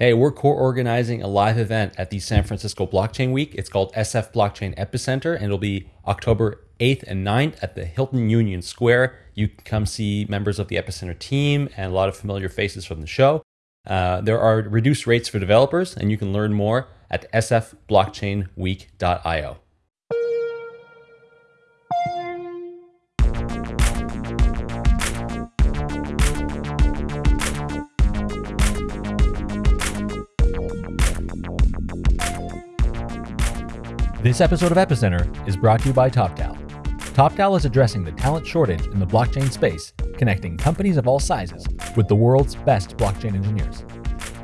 Hey, we're co organizing a live event at the San Francisco Blockchain Week. It's called SF Blockchain Epicenter, and it'll be October 8th and 9th at the Hilton Union Square. You can come see members of the Epicenter team and a lot of familiar faces from the show. Uh, there are reduced rates for developers, and you can learn more at sfblockchainweek.io. This episode of Epicenter is brought to you by TopTal. TopTal is addressing the talent shortage in the blockchain space, connecting companies of all sizes with the world's best blockchain engineers.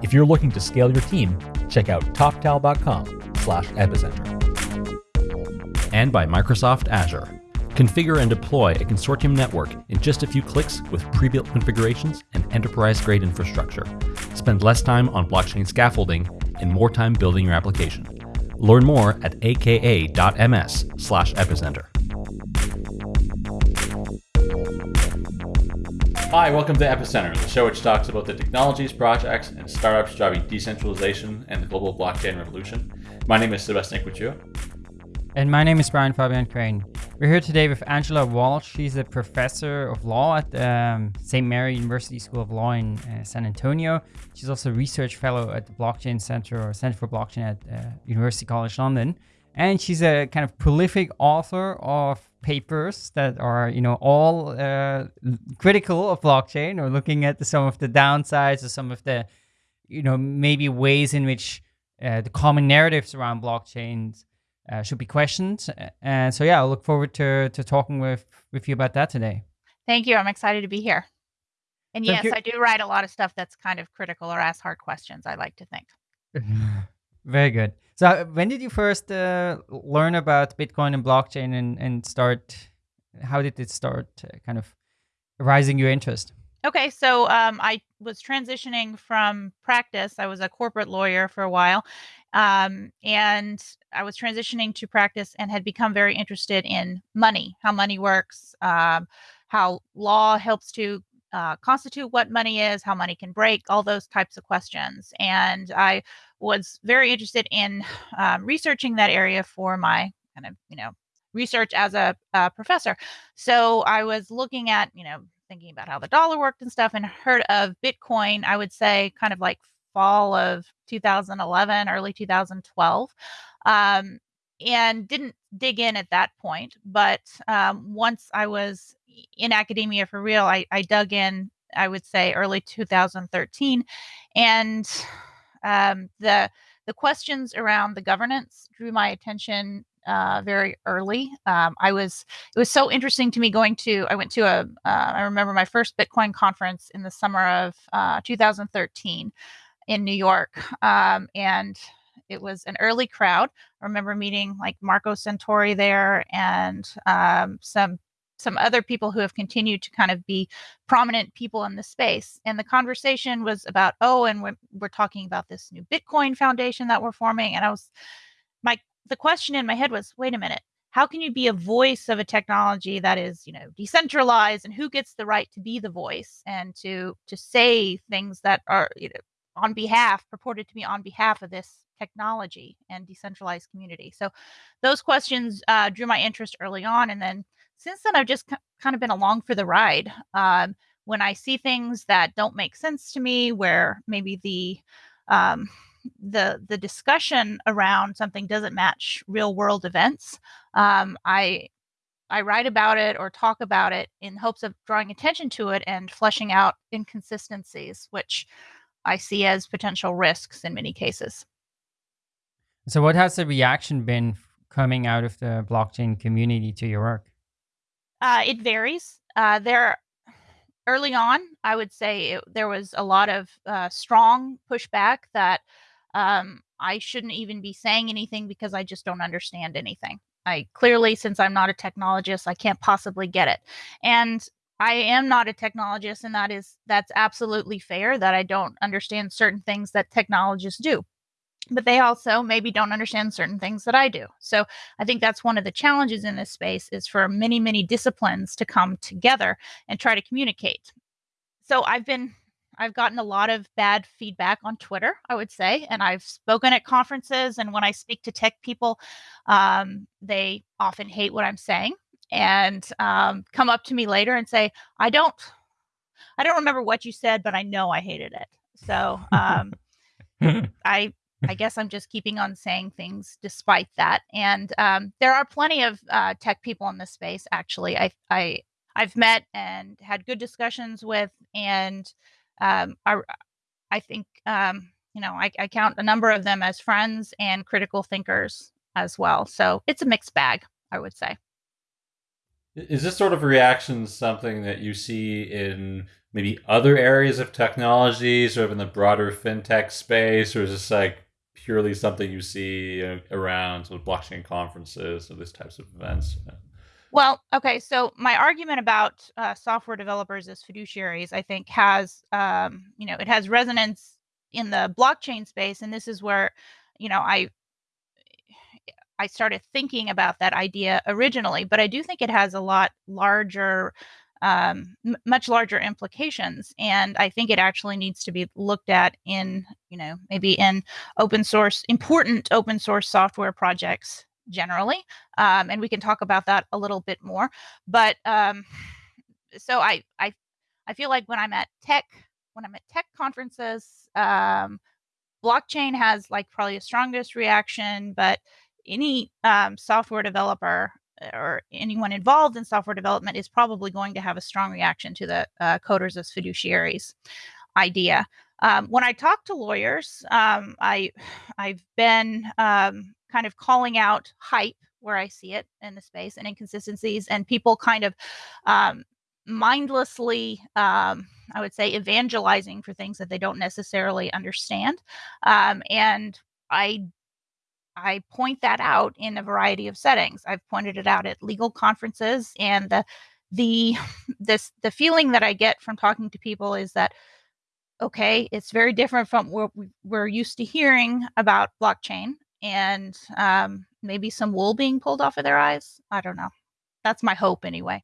If you're looking to scale your team, check out toptal.com/epicenter. And by Microsoft Azure. Configure and deploy a consortium network in just a few clicks with pre-built configurations and enterprise-grade infrastructure. Spend less time on blockchain scaffolding and more time building your application. Learn more at aka.ms slash epicenter. Hi, welcome to Epicenter, the show which talks about the technologies, projects, and startups driving decentralization and the global blockchain revolution. My name is Sebastien Couture. And my name is Brian Fabian Crain. We're here today with Angela Walch. She's a professor of law at um, St. Mary University School of Law in uh, San Antonio. She's also a research fellow at the Blockchain Center or Center for Blockchain at uh, University College London. And she's a kind of prolific author of papers that are, you know, all uh, critical of blockchain or looking at the, some of the downsides or some of the, you know, maybe ways in which uh, the common narratives around blockchains uh, should be questioned. And so, yeah, I look forward to, to talking with, with you about that today. Thank you. I'm excited to be here. And Thank yes, you. I do write a lot of stuff that's kind of critical or ask hard questions, I like to think. Very good. So, when did you first uh, learn about Bitcoin and blockchain and, and start? How did it start uh, kind of rising your interest? Okay, so um, I was transitioning from practice. I was a corporate lawyer for a while, um, and I was transitioning to practice and had become very interested in money, how money works, um, how law helps to uh, constitute what money is, how money can break, all those types of questions. And I was very interested in um, researching that area for my kind of, you know, research as a, a professor. So I was looking at, you know, thinking about how the dollar worked and stuff and heard of Bitcoin, I would say kind of like fall of 2011, early 2012. Um, and didn't dig in at that point. But um, once I was in academia for real, I, I dug in, I would say early 2013. And um, the the questions around the governance drew my attention uh, very early. Um, I was it was so interesting to me going to I went to a uh, I remember my first Bitcoin conference in the summer of uh, 2013 in New York, um, and it was an early crowd. I remember meeting like Marco Santori there and um, some some other people who have continued to kind of be prominent people in the space. And the conversation was about, oh, and we're, we're talking about this new Bitcoin foundation that we're forming. And I was, my, the question in my head was, wait a minute, how can you be a voice of a technology that is, you know, decentralized and who gets the right to be the voice and to, to say things that are, you know, on behalf, purported to be on behalf of this technology and decentralized community. So those questions uh, drew my interest early on. And then since then, I've just kind of been along for the ride. Um, when I see things that don't make sense to me, where maybe the um, the the discussion around something doesn't match real world events, um, I I write about it or talk about it in hopes of drawing attention to it and fleshing out inconsistencies, which I see as potential risks in many cases. So, what has the reaction been coming out of the blockchain community to your work? Uh, it varies. Uh, there, early on, I would say it, there was a lot of uh, strong pushback that um, I shouldn't even be saying anything because I just don't understand anything. I clearly, since I'm not a technologist, I can't possibly get it. And I am not a technologist, and that is that's absolutely fair that I don't understand certain things that technologists do but they also maybe don't understand certain things that I do. So I think that's one of the challenges in this space is for many, many disciplines to come together and try to communicate. So I've been I've gotten a lot of bad feedback on Twitter, I would say, and I've spoken at conferences. And when I speak to tech people, um, they often hate what I'm saying and um, come up to me later and say, "I don't, I don't remember what you said, but I know I hated it." So um, I I guess I'm just keeping on saying things despite that. And um, there are plenty of uh, tech people in this space. Actually, I I I've met and had good discussions with, and um, I I think um, you know I, I count a number of them as friends and critical thinkers as well. So it's a mixed bag, I would say. Is this sort of reaction something that you see in maybe other areas of technology, sort of in the broader fintech space, or is this like purely something you see around sort of blockchain conferences or these types of events? Well, okay. So my argument about uh, software developers as fiduciaries, I think, has um, you know it has resonance in the blockchain space, and this is where you know I I started thinking about that idea originally, but I do think it has a lot larger, um, m- much larger implications, and I think it actually needs to be looked at in, you know, maybe in open source, important open source software projects generally, um, and we can talk about that a little bit more. But um, so I, I, I feel like when I'm at tech, when I'm at tech conferences, um, blockchain has like probably the strongest reaction, but any um, software developer uh, or anyone involved in software development is probably going to have a strong reaction to the uh, coders as fiduciaries idea. Um, when I talk to lawyers, um, I I've been um, kind of calling out hype where I see it in the space and inconsistencies, and people kind of um, mindlessly, um, I would say, evangelizing for things that they don't necessarily understand. Um, and I I point that out in a variety of settings. I've pointed it out at legal conferences and the the this the feeling that I get from talking to people is that okay, it's very different from what we're used to hearing about blockchain and um, maybe some wool being pulled off of their eyes. I don't know. That's my hope anyway.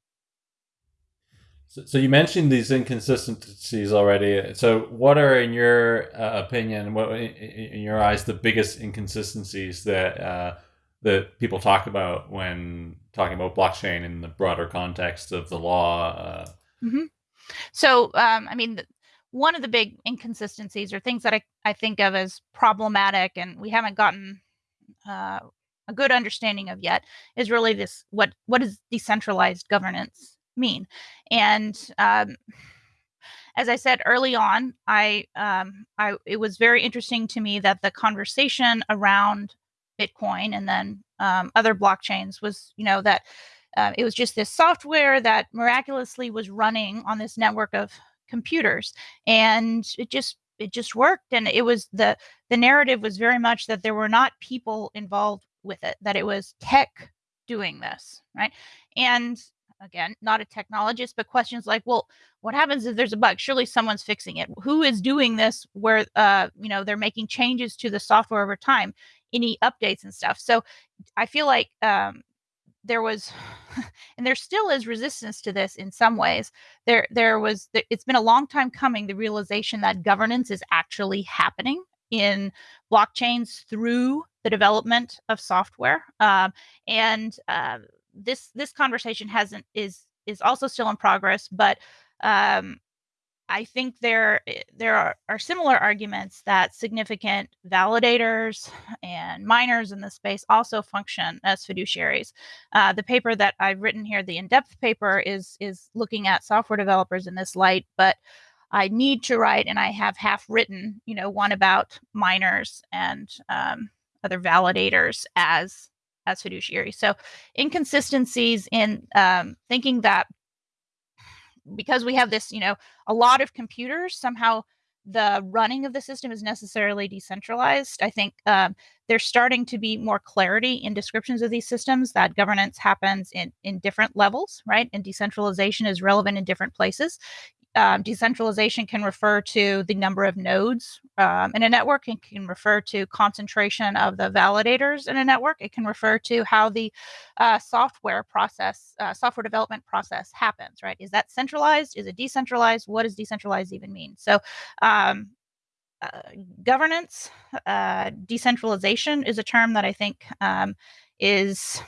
So, so you mentioned these inconsistencies already. So, what are, in your uh, opinion, what in your eyes, the biggest inconsistencies that uh, that people talk about when talking about blockchain in the broader context of the law? Uh... Mm-hmm. So, um, I mean, one of the big inconsistencies or things that I, I think of as problematic, and we haven't gotten uh, a good understanding of yet, is really this: what what is decentralized governance? Mean. And um, as I said early on, I, um, I it was very interesting to me that the conversation around Bitcoin and then um, other blockchains was, you know, that uh, it was just this software that miraculously was running on this network of computers, and it just it just worked. And it was the the narrative was very much that there were not people involved with it, that it was tech doing this, right? And again, not a technologist, but questions like, well, what happens if there's a bug? Surely someone's fixing it. Who is doing this where uh, you know, they're making changes to the software over time, any updates and stuff. So I feel like um there was and there still is resistance to this in some ways there there was it's been a long time coming the realization that governance is actually happening in blockchains through the development of software um, and uh, this this conversation hasn't is is also still in progress, but um, I think there eh, there are, are similar arguments that significant validators and miners in the space also function as fiduciaries. Uh, the paper that I've written here, the in-depth paper, is is looking at software developers in this light, but I need to write, and I have half written, you know, one about miners and um, other validators as as fiduciary. So inconsistencies in um, thinking that because we have this, you know, a lot of computers, somehow the running of the system is necessarily decentralized. I think um, there's starting to be more clarity in descriptions of these systems that governance happens in in different levels, right? And decentralization is relevant in different places. Um, decentralization can refer to the number of nodes um, in a network. It can refer to concentration of the validators in a network. It can refer to how the uh, software process, uh, software development process happens, right? Is that centralized? Is it decentralized? What does decentralized even mean? So, um, uh, governance, uh, decentralization is a term that I think um, is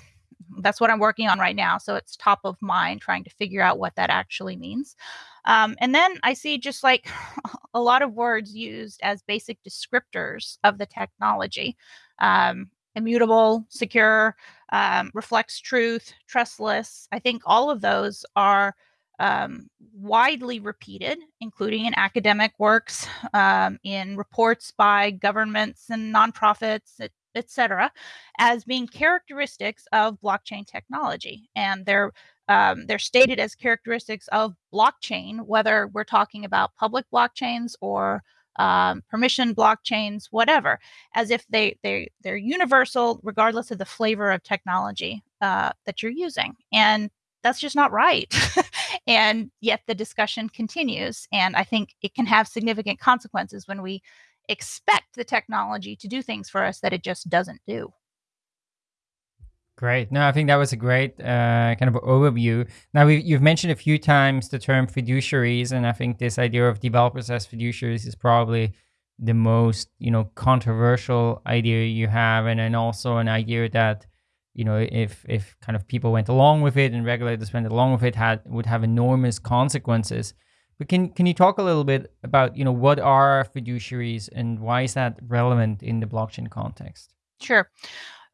that's what I'm working on right now. So it's top of mind trying to figure out what that actually means. Um, and then I see just like a lot of words used as basic descriptors of the technology um, immutable, secure, um, reflects truth, trustless. I think all of those are um, widely repeated, including in academic works, um, in reports by governments and nonprofits, etc., as being characteristics of blockchain technology, and they're um, they're stated as characteristics of blockchain, whether we're talking about public blockchains or um, permission blockchains, whatever, as if they they they're universal regardless of the flavor of technology uh, that you're using, and that's just not right. and yet the discussion continues, and I think it can have significant consequences when we expect the technology to do things for us that it just doesn't do. Great. No, I think that was a great uh, kind of overview. Now, you've mentioned a few times the term fiduciaries, and I think this idea of developers as fiduciaries is probably the most, you know, controversial idea you have, and then also an idea that, you know, if if kind of people went along with it and regulators went along with it, had would have enormous consequences. But can can you talk a little bit about you know what are fiduciaries and why is that relevant in the blockchain context? Sure.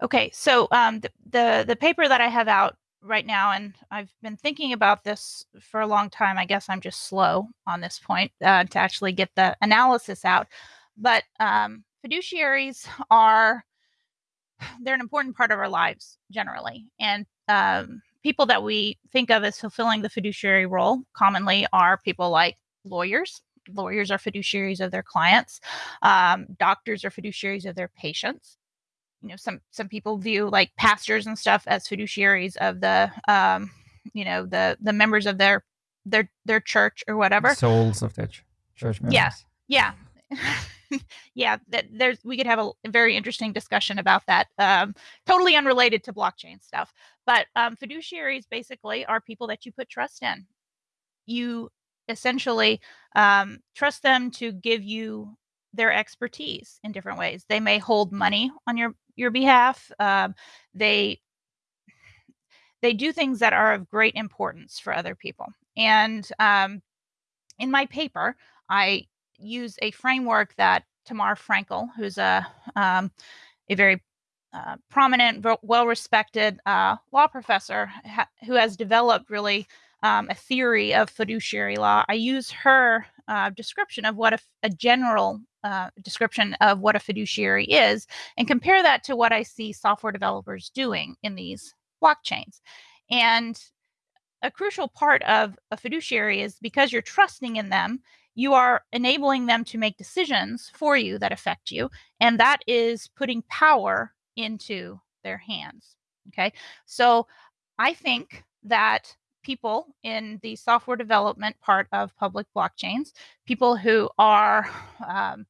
Okay, so um, the, the the paper that I have out right now, and I've been thinking about this for a long time. I guess I'm just slow on this point uh, to actually get the analysis out. But um, fiduciaries are they're an important part of our lives generally, and um, people that we think of as fulfilling the fiduciary role commonly are people like lawyers. Lawyers are fiduciaries of their clients. Um, doctors are fiduciaries of their patients. You know, some some people view like pastors and stuff as fiduciaries of the, um, you know, the the members of their their their church or whatever. Souls of their ch- church members. Yeah, yeah. yeah, that there's we could have a very interesting discussion about that. Um, totally unrelated to blockchain stuff, but um, fiduciaries basically are people that you put trust in. You essentially um, trust them to give you their expertise in different ways. They may hold money on your your behalf. Um, they they do things that are of great importance for other people. And um, in my paper, I use a framework that Tamar Frankel, who's a um, a very uh, prominent, well-respected uh, law professor ha- who has developed really um, a theory of fiduciary law. I use her uh, description of what a, a general uh, description of what a fiduciary is, and compare that to what I see software developers doing in these blockchains. And a crucial part of a fiduciary is because you're trusting in them you are enabling them to make decisions for you that affect you. And that is putting power into their hands. Okay. So I think that people in the software development part of public blockchains, people who are um,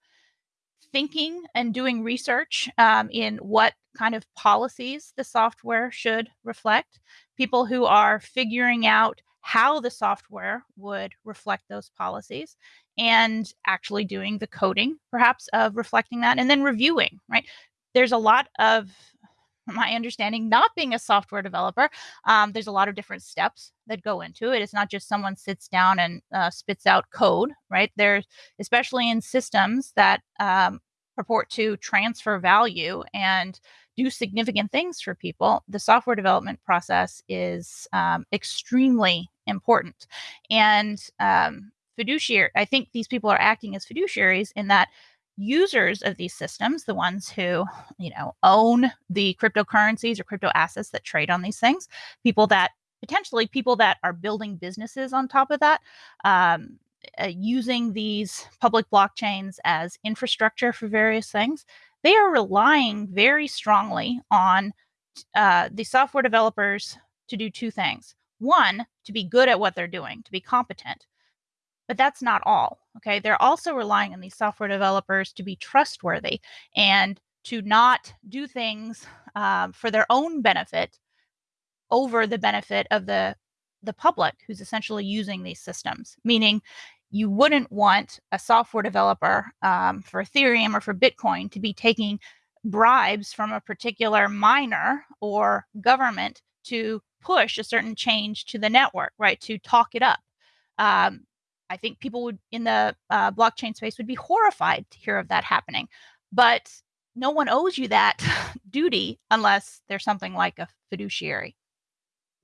thinking and doing research um, in what kind of policies the software should reflect, people who are figuring out how the software would reflect those policies and actually doing the coding perhaps of reflecting that and then reviewing right there's a lot of my understanding not being a software developer um, there's a lot of different steps that go into it it's not just someone sits down and uh, spits out code right there's especially in systems that um, purport to transfer value and do significant things for people, the software development process is um, extremely important. And um, fiduciary, I think these people are acting as fiduciaries in that users of these systems, the ones who, you know, own the cryptocurrencies or crypto assets that trade on these things, people that potentially people that are building businesses on top of that, um, uh, using these public blockchains as infrastructure for various things, they are relying very strongly on uh, the software developers to do two things. One, to be good at what they're doing, to be competent. But that's not all. Okay. They're also relying on these software developers to be trustworthy and to not do things um, for their own benefit over the benefit of the the public who's essentially using these systems meaning you wouldn't want a software developer um, for ethereum or for bitcoin to be taking bribes from a particular miner or government to push a certain change to the network right to talk it up um, i think people would in the uh, blockchain space would be horrified to hear of that happening but no one owes you that duty unless there's something like a fiduciary.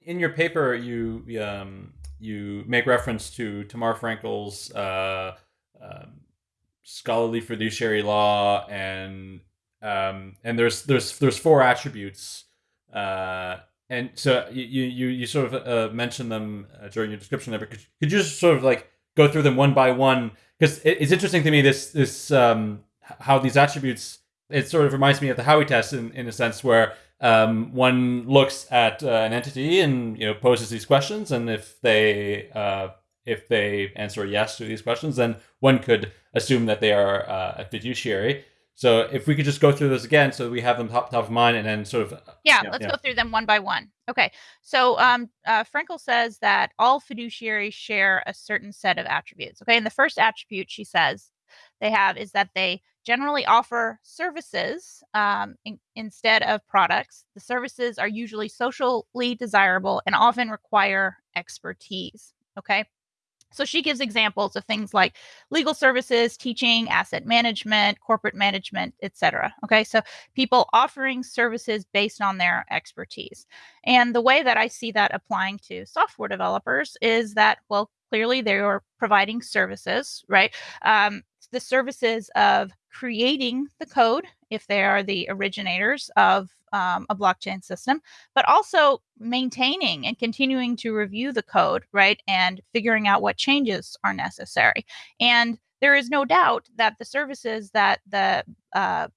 In your paper, you um, you make reference to Tamar Frankel's uh, uh, scholarly fiduciary law, and um, and there's there's there's four attributes, uh, and so you you you sort of uh, mentioned them uh, during your description there. But could, could you just sort of like go through them one by one? Because it, it's interesting to me this this um, how these attributes it sort of reminds me of the Howey test in, in a sense where um, one looks at uh, an entity and you know poses these questions, and if they uh, if they answer yes to these questions, then one could assume that they are uh, a fiduciary. So if we could just go through those again, so we have them top top of mind, and then sort of yeah, let's yeah. go through them one by one. Okay, so um, uh, Frankel says that all fiduciaries share a certain set of attributes. Okay, and the first attribute she says they have is that they generally offer services um, in, instead of products. The services are usually socially desirable and often require expertise. Okay. So she gives examples of things like legal services, teaching, asset management, corporate management, etc. Okay, so people offering services based on their expertise. And the way that I see that applying to software developers is that, well, clearly they are providing services, right? Um, the services of creating the code if they are the originators of um, a blockchain system, but also maintaining and continuing to review the code, right? And figuring out what changes are necessary. And there is no doubt that the services that the uh,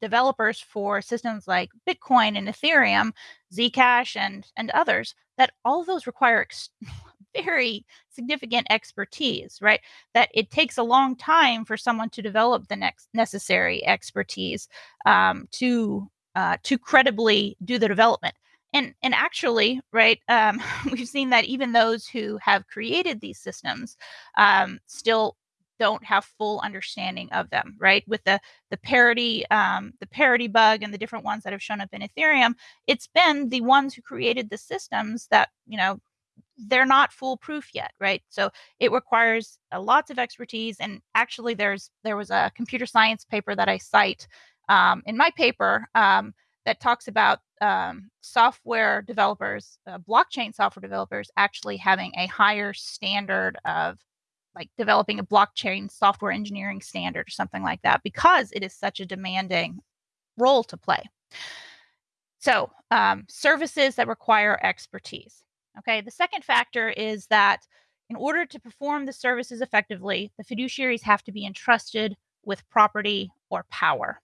developers for systems like Bitcoin and Ethereum, Zcash, and and others, that all of those require ex- very significant expertise, right? That it takes a long time for someone to develop the next necessary expertise um, to uh, to credibly do the development. And and actually, right, um, we've seen that even those who have created these systems um, still don't have full understanding of them right with the the parity um, the parity bug and the different ones that have shown up in ethereum it's been the ones who created the systems that you know they're not foolproof yet right? So it requires uh, lots of expertise and actually there's there was a computer science paper that i cite um, in my paper um, that talks about um, software developers uh, blockchain software developers actually having a higher standard of like developing a blockchain software engineering standard or something like that because it is such a demanding role to play. So um, services that require expertise Okay, the second factor is that in order to perform the services effectively, the fiduciaries have to be entrusted with property or power.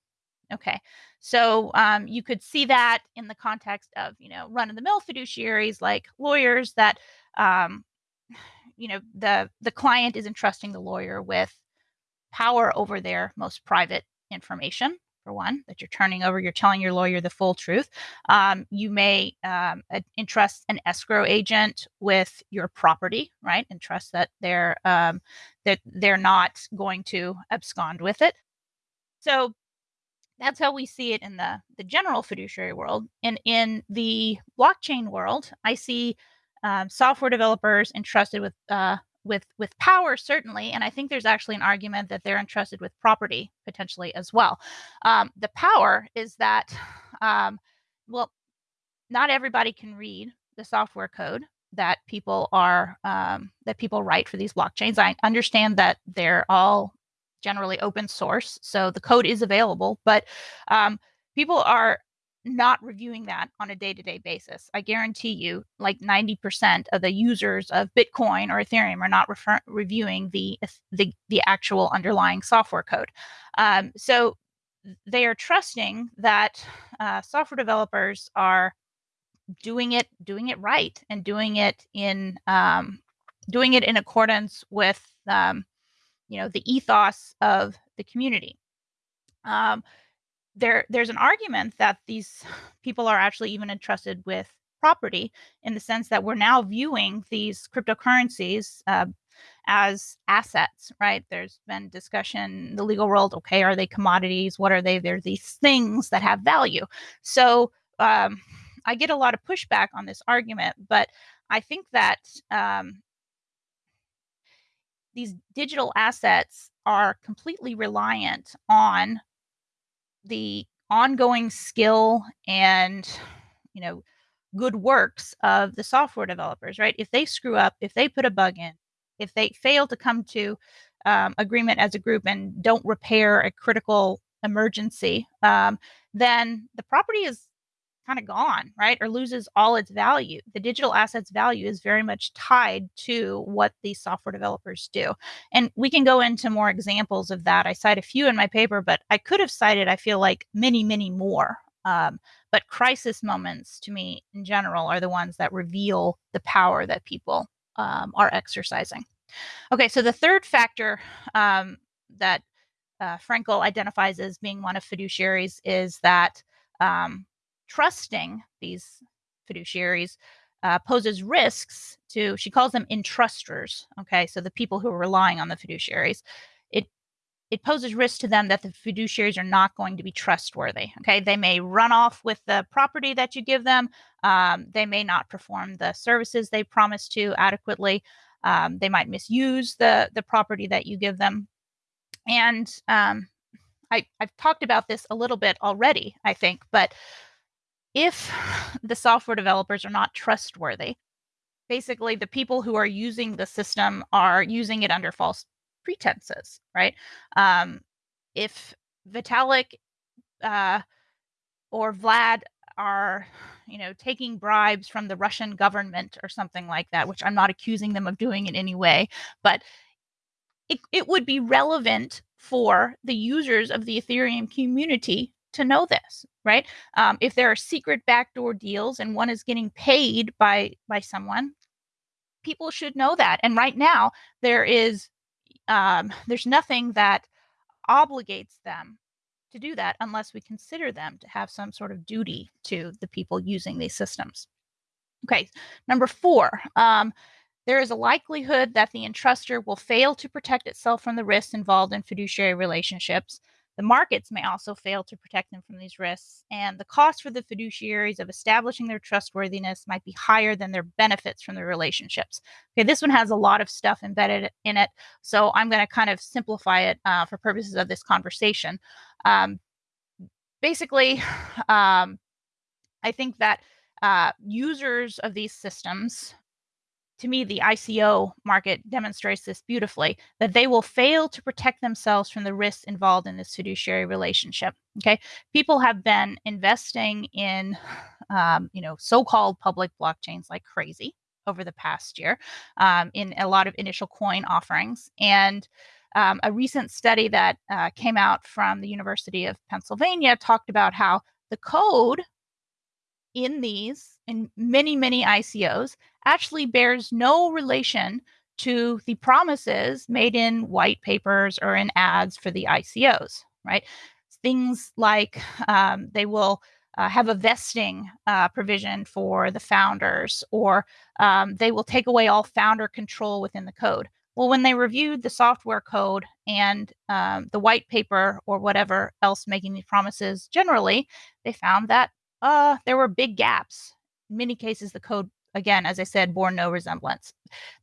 Okay, so um, you could see that in the context of you know run of the mill fiduciaries like lawyers that um, you know the the client is entrusting the lawyer with power over their most private information for one, that you're turning over, you're telling your lawyer the full truth. Um, you may um, entrust an escrow agent with your property, right, and trust that they're um, that they're not going to abscond with it. So that's how we see it in the the general fiduciary world. And in the blockchain world, I see um, software developers entrusted with uh, with with power certainly and i think there's actually an argument that they're entrusted with property potentially as well. Um, the power is that um, well not everybody can read the software code that people are um, that people write for these blockchains. I understand that they're all generally open source so the code is available but um, people are not reviewing that on a day-to-day basis. I guarantee you, like 90% of the users of Bitcoin or Ethereum are not refer- reviewing the, the the actual underlying software code. Um, so they are trusting that uh, software developers are doing it doing it right and doing it in um, doing it in accordance with um, you know the ethos of the community. Um, there, there's an argument that these people are actually even entrusted with property in the sense that we're now viewing these cryptocurrencies uh, as assets, right? There's been discussion in the legal world. Okay, are they commodities? What are they? They're these things that have value. So um, I get a lot of pushback on this argument, but I think that um, these digital assets are completely reliant on the ongoing skill and you know good works of the software developers right? If they screw up if they put a bug in if they fail to come to um, agreement as a group and don't repair a critical emergency um, then the property is kind of gone, right? Or loses all its value. The digital assets value is very much tied to what these software developers do. And we can go into more examples of that. I cite a few in my paper, but I could have cited, I feel like, many, many more. Um, but crisis moments to me in general are the ones that reveal the power that people um, are exercising. Okay, so the third factor um, that uh, Frankel identifies as being one of fiduciaries is that um, trusting these fiduciaries uh, poses risks to, she calls them entrusters. Okay, so the people who are relying on the fiduciaries. It it poses risk to them that the fiduciaries are not going to be trustworthy. Okay, they may run off with the property that you give them. Um, they may not perform the services they promise to adequately. Um, they might misuse the the property that you give them. And um, I, I've talked about this a little bit already, I think, but if the software developers are not trustworthy, basically the people who are using the system are using it under false pretenses, right? Um, if Vitalik uh, or Vlad are, you know, taking bribes from the Russian government or something like that, which I'm not accusing them of doing in any way, but it, it would be relevant for the users of the Ethereum community to know this, right? Um, if there are secret backdoor deals and one is getting paid by by someone, people should know that. And right now, there is um, there's nothing that obligates them to do that unless we consider them to have some sort of duty to the people using these systems. Okay, number four. Um, there is a likelihood that the entruster will fail to protect itself from the risks involved in fiduciary relationships. The markets may also fail to protect them from these risks, and the cost for the fiduciaries of establishing their trustworthiness might be higher than their benefits from the relationships. Okay, this one has a lot of stuff embedded in it, so I'm going to kind of simplify it uh, for purposes of this conversation. Um, basically, um, I think that uh, users of these systems to me, the ICO market demonstrates this beautifully that they will fail to protect themselves from the risks involved in this fiduciary relationship. Okay, people have been investing in, um, you know, so-called public blockchains like crazy over the past year um, in a lot of initial coin offerings and. Um, a recent study that uh, came out from the University of Pennsylvania talked about how the code in these, in many, many ICOs, actually bears no relation to the promises made in white papers or in ads for the ICOs, right? Things like um, they will uh, have a vesting uh, provision for the founders, or um, they will take away all founder control within the code. Well, when they reviewed the software code and um, the white paper or whatever else making these promises generally, they found that uh, there were big gaps. In many cases, the code again, as I said, bore no resemblance.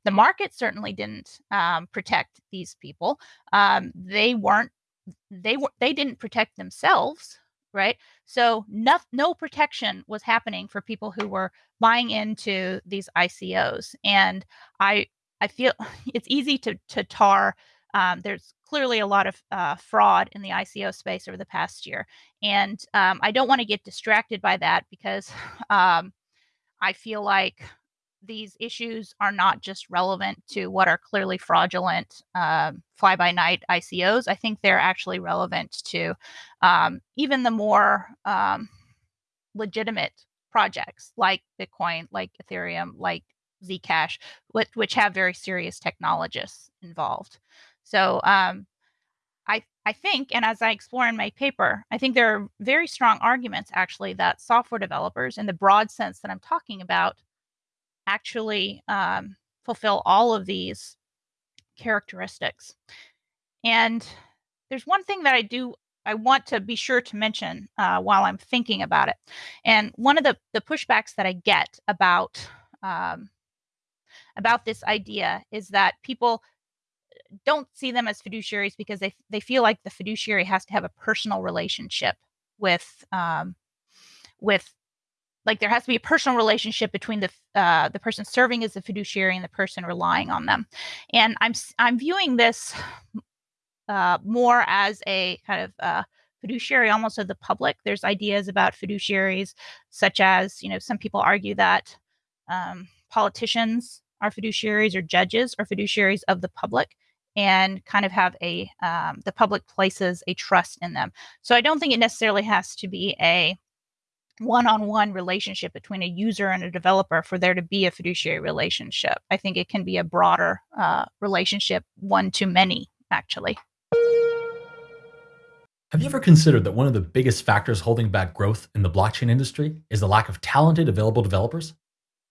The market certainly didn't um, protect these people. Um, they weren't. They were. They didn't protect themselves, right? So no, no protection was happening for people who were buying into these ICOs. And I, I feel it's easy to to tar. Um, there's clearly a lot of uh, fraud in the ICO space over the past year, and um, I don't want to get distracted by that because um, I feel like these issues are not just relevant to what are clearly fraudulent um, fly by night ICOs. I think they're actually relevant to um, even the more um, legitimate projects like Bitcoin, like Ethereum, like Zcash, which, which have very serious technologists involved. So um, I, I think, and as I explore in my paper, I think there are very strong arguments actually that software developers, in the broad sense that I'm talking about, actually um, fulfill all of these characteristics. And there's one thing that I do I want to be sure to mention uh, while I'm thinking about it. And one of the the pushbacks that I get about um, about this idea is that people don't see them as fiduciaries because they they feel like the fiduciary has to have a personal relationship with um, with like there has to be a personal relationship between the uh, the person serving as the fiduciary and the person relying on them. And i'm i'm viewing this uh, more as a kind of uh, fiduciary almost of the public. There's ideas about fiduciaries such as you know some people argue that um, politicians are fiduciaries or judges are fiduciaries of the public and kind of have a um, the public places a trust in them. So i don't think it necessarily has to be a one-on-one relationship between a user and a developer for there to be a fiduciary relationship. I think it can be a broader uh, relationship one to many actually. Have you ever considered that one of the biggest factors holding back growth in the blockchain industry is the lack of talented available developers?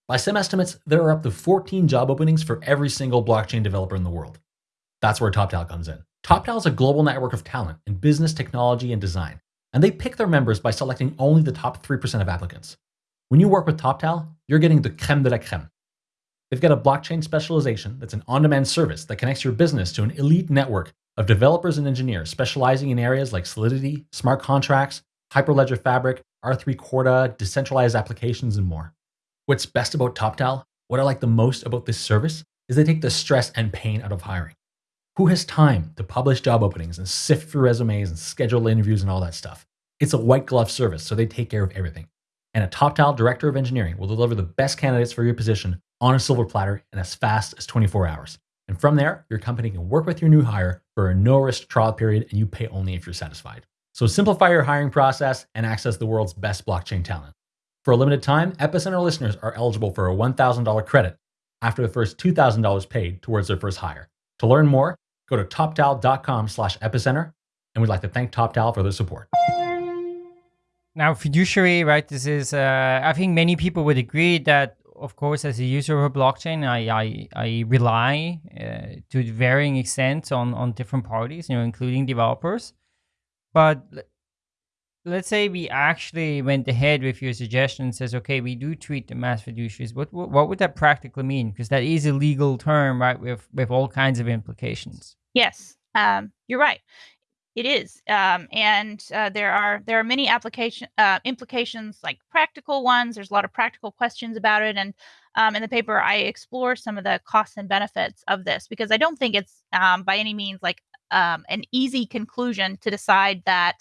By some estimates there are up to 14 job openings for every single blockchain developer in the world that's where TopTal comes in. TopTal is a global network of talent in business, technology, and design, and they pick their members by selecting only the top 3% of applicants. When you work with TopTal, you're getting the creme de la creme. They've got a blockchain specialization that's an on demand service that connects your business to an elite network of developers and engineers specializing in areas like Solidity, smart contracts, Hyperledger Fabric, R3 Corda, decentralized applications, and more. What's best about TopTal, what I like the most about this service, is they take the stress and pain out of hiring. Who has time to publish job openings and sift through resumes and schedule interviews and all that stuff? It's a white glove service, so they take care of everything. And a TopTal director of engineering will deliver the best candidates for your position on a silver platter in as fast as 24 hours. And from there, your company can work with your new hire for a no risk trial period and you pay only if you're satisfied. So simplify your hiring process and access the world's best blockchain talent. For a limited time, Epicenter listeners are eligible for a $1,000 credit after the first $2,000 paid towards their first hire. To learn more, Go to toptal.com slash epicenter, and we'd like to thank TopTal for their support. Now, fiduciary, right? This is, uh, I think many people would agree that, of course, as a user of a blockchain, I, I, I rely uh, to varying extents on, on different parties, you know, including developers. But let's say we actually went ahead with your suggestion and says, okay, we do treat the mass fiduciaries. What, what, what would that practically mean? Because that is a legal term, right, with, with all kinds of implications. Yes, um, you're right. It is, um, and uh, there are there are many application uh, implications, like practical ones. There's a lot of practical questions about it, and um, in the paper, I explore some of the costs and benefits of this because I don't think it's um, by any means like um, an easy conclusion to decide that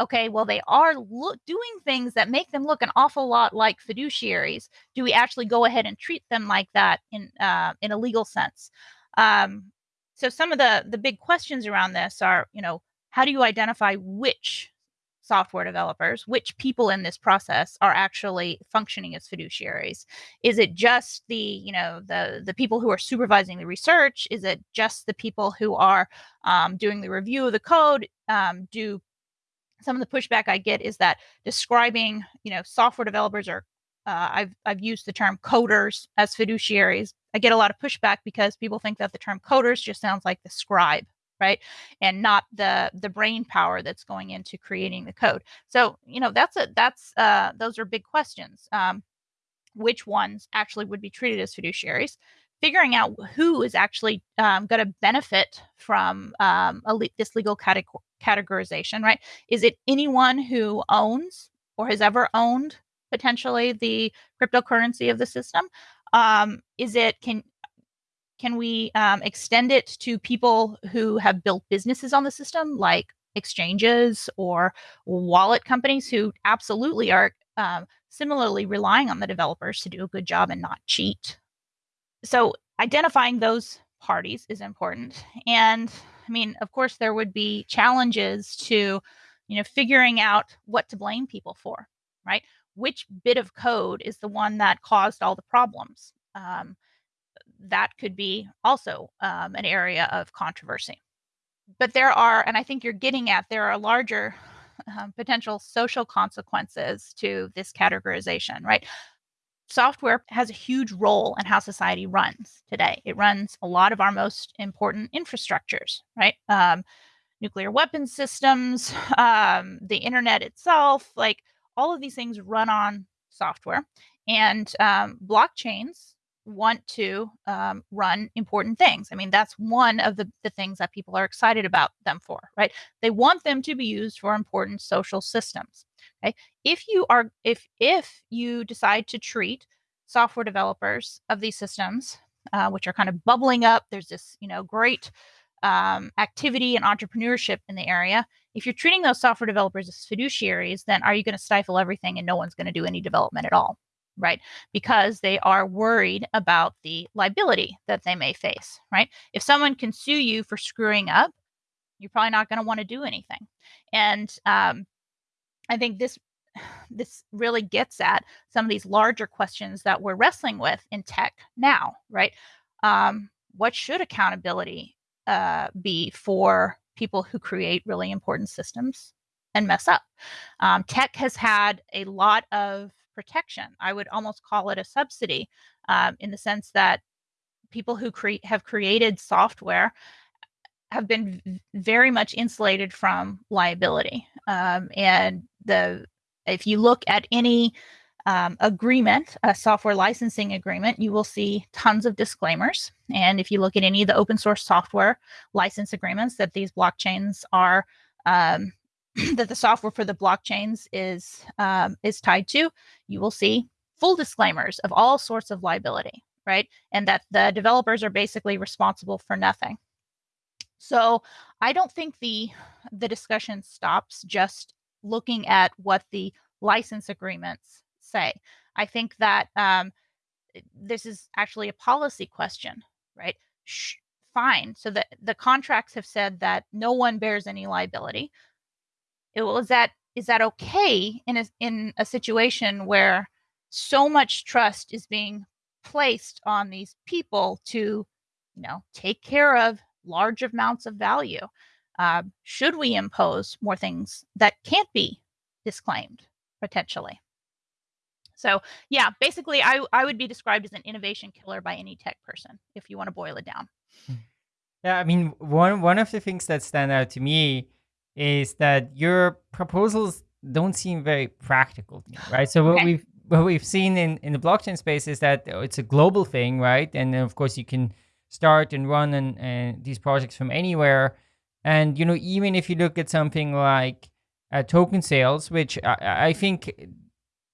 okay, well, they are lo- doing things that make them look an awful lot like fiduciaries. Do we actually go ahead and treat them like that in uh, in a legal sense? Um, so some of the the big questions around this are you know how do you identify which software developers which people in this process are actually functioning as fiduciaries? Is it just the you know the the people who are supervising the research? Is it just the people who are um, doing the review of the code? Um, do some of the pushback i get is that describing you know software developers are uh, I've I've used the term coders as fiduciaries. I get a lot of pushback because people think that the term coders just sounds like the scribe, right, and not the the brain power that's going into creating the code. So you know that's a that's uh, those are big questions. Um, which ones actually would be treated as fiduciaries? Figuring out who is actually um, going to benefit from um, le- this legal categorization, right? Is it anyone who owns or has ever owned potentially the cryptocurrency of the system? Um, is it can can we um, extend it to people who have built businesses on the system, like exchanges or wallet companies who absolutely are um, similarly relying on the developers to do a good job and not cheat? So identifying those parties is important. And I mean, of course, there would be challenges to, you know, figuring out what to blame people for, right? which bit of code is the one that caused all the problems um, that could be also um, an area of controversy. But there are, and I think you're getting at, there are larger um, potential social consequences to this categorization, right? Software has a huge role in how society runs today. It runs a lot of our most important infrastructures, right? Um, nuclear weapon systems, um, the internet itself, like all of these things run on software. And um, blockchains want to um, run important things. I mean, that's one of the, the things that people are excited about them for, right? They want them to be used for important social systems. Okay. If you are if if you decide to treat software developers of these systems, uh, which are kind of bubbling up, there's this, you know, great um, activity and entrepreneurship in the area. If you're treating those software developers as fiduciaries, then are you going to stifle everything and no one's going to do any development at all? Right. Because they are worried about the liability that they may face. Right. If someone can sue you for screwing up, you're probably not going to want to do anything. And um, I think this this really gets at some of these larger questions that we're wrestling with in tech now, right? Um, what should accountability uh, be for people who create really important systems and mess up? Um, tech has had a lot of protection. I would almost call it a subsidy um, in the sense that people who create have created software have been very much insulated from liability. Um, and the if you look at any um, agreement, a software licensing agreement, you will see tons of disclaimers. And if you look at any of the open source software license agreements that these blockchains are, um, that the software for the blockchains is um, is tied to, you will see full disclaimers of all sorts of liability, right? And that the developers are basically responsible for nothing. So I don't think the the discussion stops just looking at what the license agreements say. I think that um, eh, this is actually a policy question, right? Fine. So the the contracts have said that no one bears any liability. It, well, is that is that okay in a in a situation where so much trust is being placed on these people to, you know, take care of large amounts of value? Uh, should we impose more things that can't be disclaimed potentially? So yeah, basically, I I would be described as an innovation killer by any tech person if you want to boil it down. Hmm. Yeah, I mean, one one of the things that stand out to me is that your proposals don't seem very practical, me, right? So what okay. we've what we've seen in in the blockchain space is that it's a global thing, right? And of course, you can start and run and, and these projects from anywhere. And you know, even if you look at something like uh, token sales, which I, I think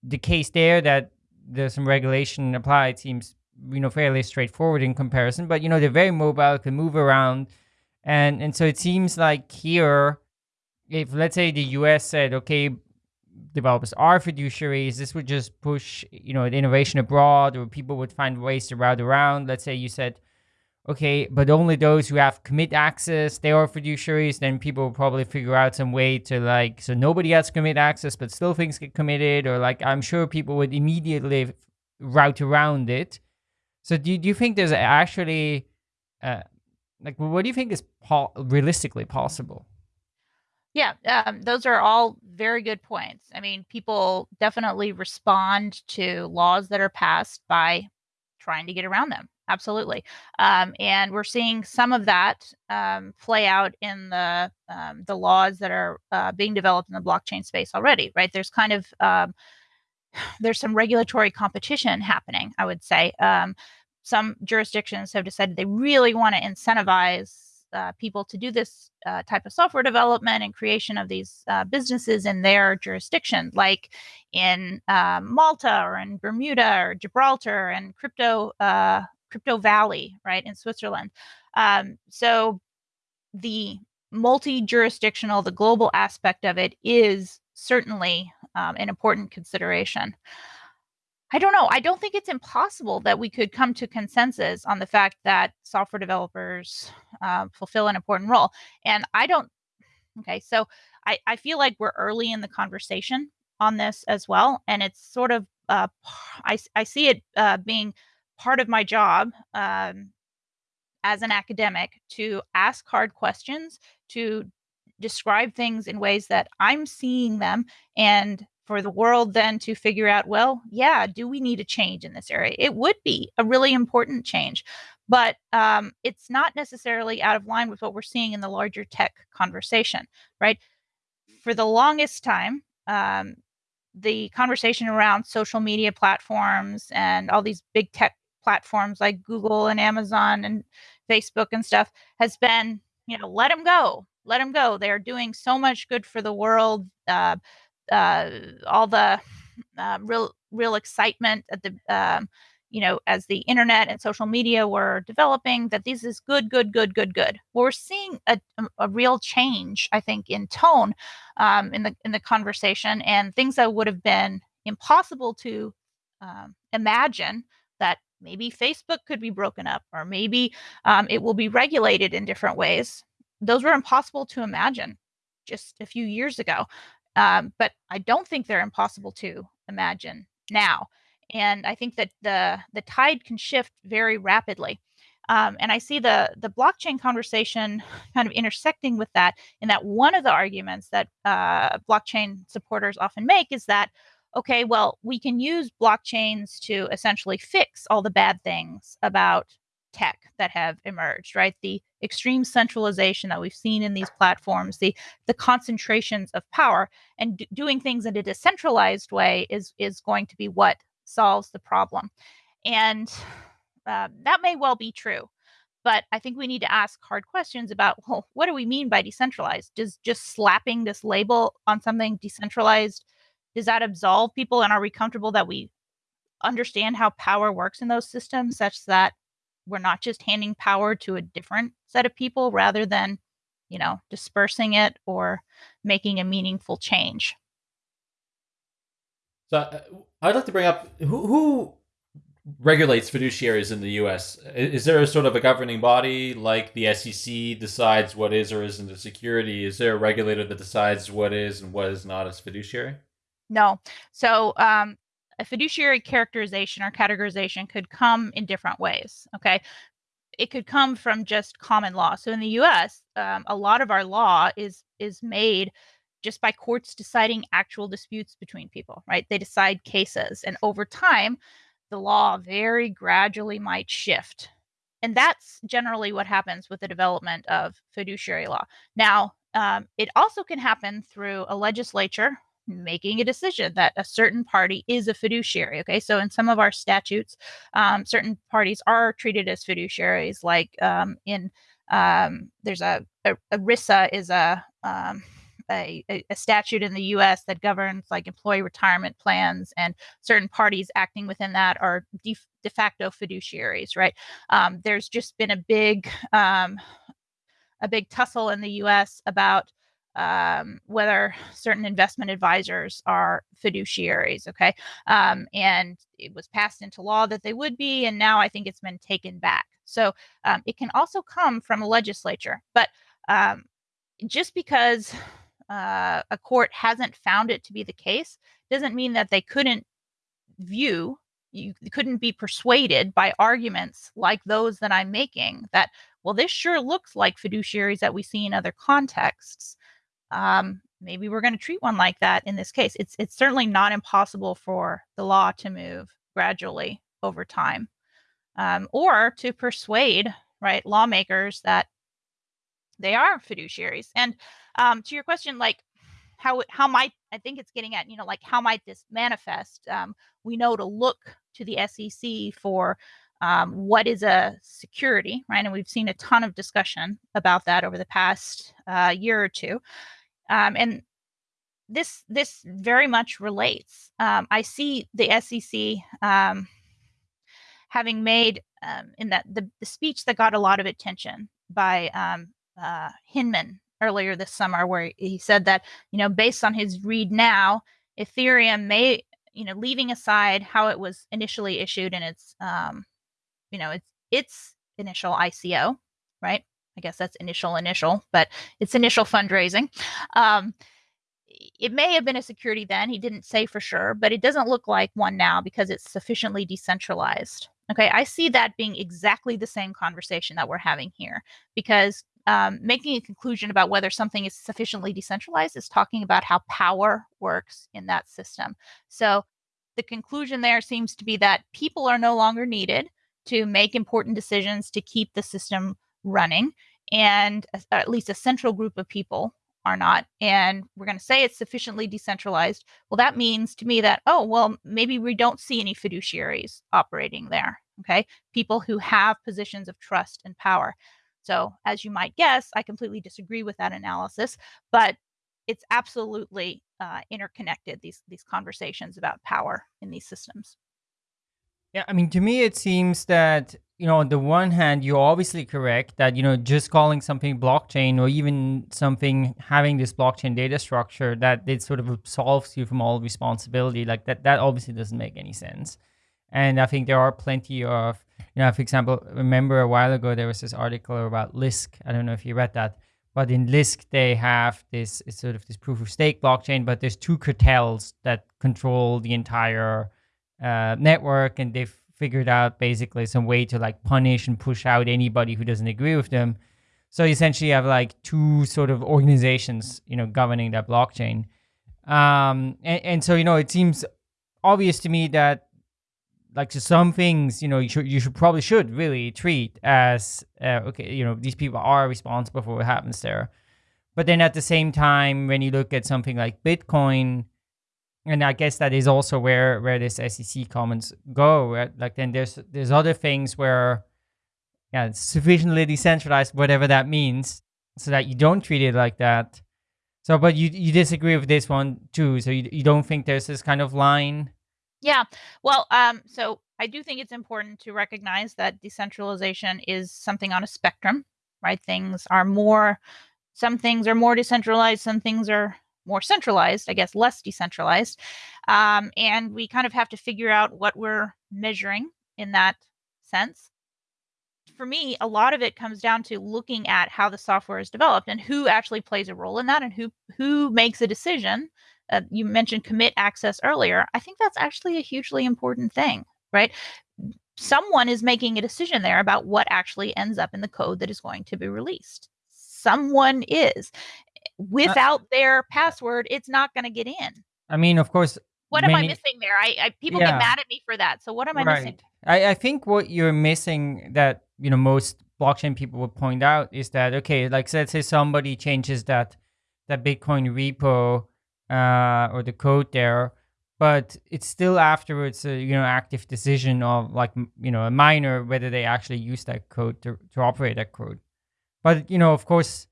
the case there that there's some regulation applied seems you know fairly straightforward in comparison. But you know, they're very mobile, can move around, and and so it seems like here, if let's say the U.S. said, okay, developers are fiduciaries, this would just push you know the innovation abroad, or people would find ways to route around. Let's say you said okay, but only those who have commit access, they are fiduciaries, then people will probably figure out some way to like, so nobody has commit access, but still things get committed, or like, I'm sure people would immediately route around it. So do, do you think there's actually, uh, like, what do you think is po- realistically possible? Yeah, um, those are all very good points. I mean, people definitely respond to laws that are passed by trying to get around them absolutely. Um, and we're seeing some of that um, play out in the um, the laws that are uh, being developed in the blockchain space already. Right? There's kind of um, there's some regulatory competition happening. I would say um, some jurisdictions have decided they really want to incentivize. Uh, people to do this uh, type of software development and creation of these uh, businesses in their jurisdiction, like in um, Malta or in Bermuda or Gibraltar and crypto uh, Crypto Valley, right, in Switzerland. Um, so the multi jurisdictional, the global aspect of it is certainly um, an important consideration. I don't know. I don't think it's impossible that we could come to consensus on the fact that software developers uh, fulfill an important role. And I don't, okay, so I, I feel like we're early in the conversation on this as well. And it's sort of, uh, I, I see it uh, being part of my job um, as an academic to ask hard questions, to describe things in ways that I'm seeing them, and for the world then to figure out, well, yeah, do we need a change in this area? It would be a really important change, but um, it's not necessarily out of line with what we're seeing in the larger tech conversation, right? For the longest time, um, the conversation around social media platforms and all these big tech platforms like Google and Amazon and Facebook and stuff has been, you know, let them go, let them go. They're doing so much good for the world. Uh, uh, all the uh, real, real excitement at the, um, you know, as the internet and social media were developing, that this is good, good, good, good, good. We're seeing a, a real change, I think, in tone um, in the in the conversation, and things that would have been impossible to um, imagine that maybe Facebook could be broken up, or maybe um, it will be regulated in different ways. Those were impossible to imagine just a few years ago, um, but I don't think they're impossible to imagine now and I think that the the tide can shift very rapidly. Um, and I see the the blockchain conversation kind of intersecting with that. In that one of the arguments that uh, blockchain supporters often make is that okay, well, we can use blockchains to essentially fix all the bad things about tech that have emerged, right? The extreme centralization that we've seen in these platforms, the the concentrations of power, and d- doing things in a decentralized way is is going to be what solves the problem. And uh, that may well be true. But I think we need to ask hard questions about well, what do we mean by decentralized? Does just slapping this label on something decentralized, does that absolve people? And are we comfortable that we understand how power works in those systems such that we're not just handing power to a different set of people rather than, you know, dispersing it or making a meaningful change? So uh, I'd like to bring up who, who regulates fiduciaries in the U.S. Is there a sort of a governing body like the SEC decides what is or isn't a security? Is there a regulator that decides what is and what is not as fiduciary? No. So um, a fiduciary characterization or categorization could come in different ways. Okay. It could come from just common law. So in the U.S., um, a lot of our law is is made just by courts deciding actual disputes between people, right? They decide cases. And over time, the law very gradually might shift. And that's generally what happens with the development of fiduciary law. Now, um, it also can happen through a legislature making a decision that a certain party is a fiduciary. Okay, so in some of our statutes, um, certain parties are treated as fiduciaries, like um, in um, there's a, a ERISA is a um, a, a, statute in the U.S. that governs like employee retirement plans, and certain parties acting within that are de, de facto fiduciaries, right? Um, there's just been a big um, a big tussle in the U.S. about um, whether certain investment advisors are fiduciaries. Okay. Um, and it was passed into law that they would be. And now I think it's been taken back. So um, it can also come from a legislature. But um, just because uh, a court hasn't found it to be the case doesn't mean that they couldn't view you couldn't be persuaded by arguments like those that I'm making that well this sure looks like fiduciaries that we see in other contexts um, maybe we're going to treat one like that in this case it's it's certainly not impossible for the law to move gradually over time um, or to persuade right lawmakers that they are fiduciaries and um, to your question, like how how might I think it's getting at, you know, like how might this manifest? Um, we know to look to the SEC for um, what is a security, right? And we've seen a ton of discussion about that over the past uh, year or two. Um, and this this very much relates. Um, I see the SEC um, having made um, in that the, the speech that got a lot of attention by um, uh, Hinman earlier this summer where he said that, you know, based on his read now, Ethereum may, you know, leaving aside how it was initially issued and its, um, you know, its its initial ICO, right? I guess that's initial initial, but it's initial fundraising. Um, it may have been a security then. He didn't say for sure, but it doesn't look like one now because it's sufficiently decentralized. Okay, I see that being exactly the same conversation that we're having here because um, making a conclusion about whether something is sufficiently decentralized is talking about how power works in that system. So the conclusion there seems to be that people are no longer needed to make important decisions to keep the system running, and at least a central group of people are not. And we're going to say it's sufficiently decentralized. Well, that means to me that, oh, well, maybe we don't see any fiduciaries operating there. Okay. People who have positions of trust and power. So, as you might guess, I completely disagree with that analysis, but it's absolutely uh, interconnected these these conversations about power in these systems. Yeah, I mean, to me, it seems that you know, on the one hand, you're obviously correct that you know just calling something blockchain or even something having this blockchain data structure that it sort of absolves you from all responsibility, like that, that obviously doesn't make any sense. And I think there are plenty of, you know, for example, remember a while ago there was this article about Lisk. I don't know if you read that, but in Lisk they have this sort of this proof of stake blockchain, but there's two cartels that control the entire uh, network, and they've figured out basically some way to like punish and push out anybody who doesn't agree with them. So essentially, you have like two sort of organizations, you know, governing that blockchain. Um, and, and so you know, it seems obvious to me that like some things you know you should you should probably should really treat as uh, okay you know these people are responsible for what happens there but then at the same time when you look at something like bitcoin and I guess that is also where where this SEC comments go. Right? Like then there's there's other things where yeah, it's sufficiently decentralized, whatever that means, so that you don't treat it like that. So, but you you disagree with this one too. So you you don't think there's this kind of line? Yeah. Well, um, so I do think it's important to recognize that decentralization is something on a spectrum, right? Things are more, some things are more decentralized, some things are more centralized, I guess less decentralized. Um, and we kind of have to figure out what we're measuring in that sense. For me, a lot of it comes down to looking at how the software is developed and who actually plays a role in that and who who makes a decision. Uh, you mentioned commit access earlier. I think that's actually a hugely important thing, right? Someone is making a decision there about what actually ends up in the code that is going to be released someone is. Uh, without uh, their password, it's not going to get in. I mean, of course. What many, am I missing there? I, I people yeah. get mad at me for that. So what am I right. missing? I, I think what you're missing that you know most blockchain people would point out is that okay, like let's say somebody changes that that Bitcoin repo uh, or the code there, but it's still afterwards a you know active decision of like you know a miner whether they actually use that code to, to operate that code. But you know, of course,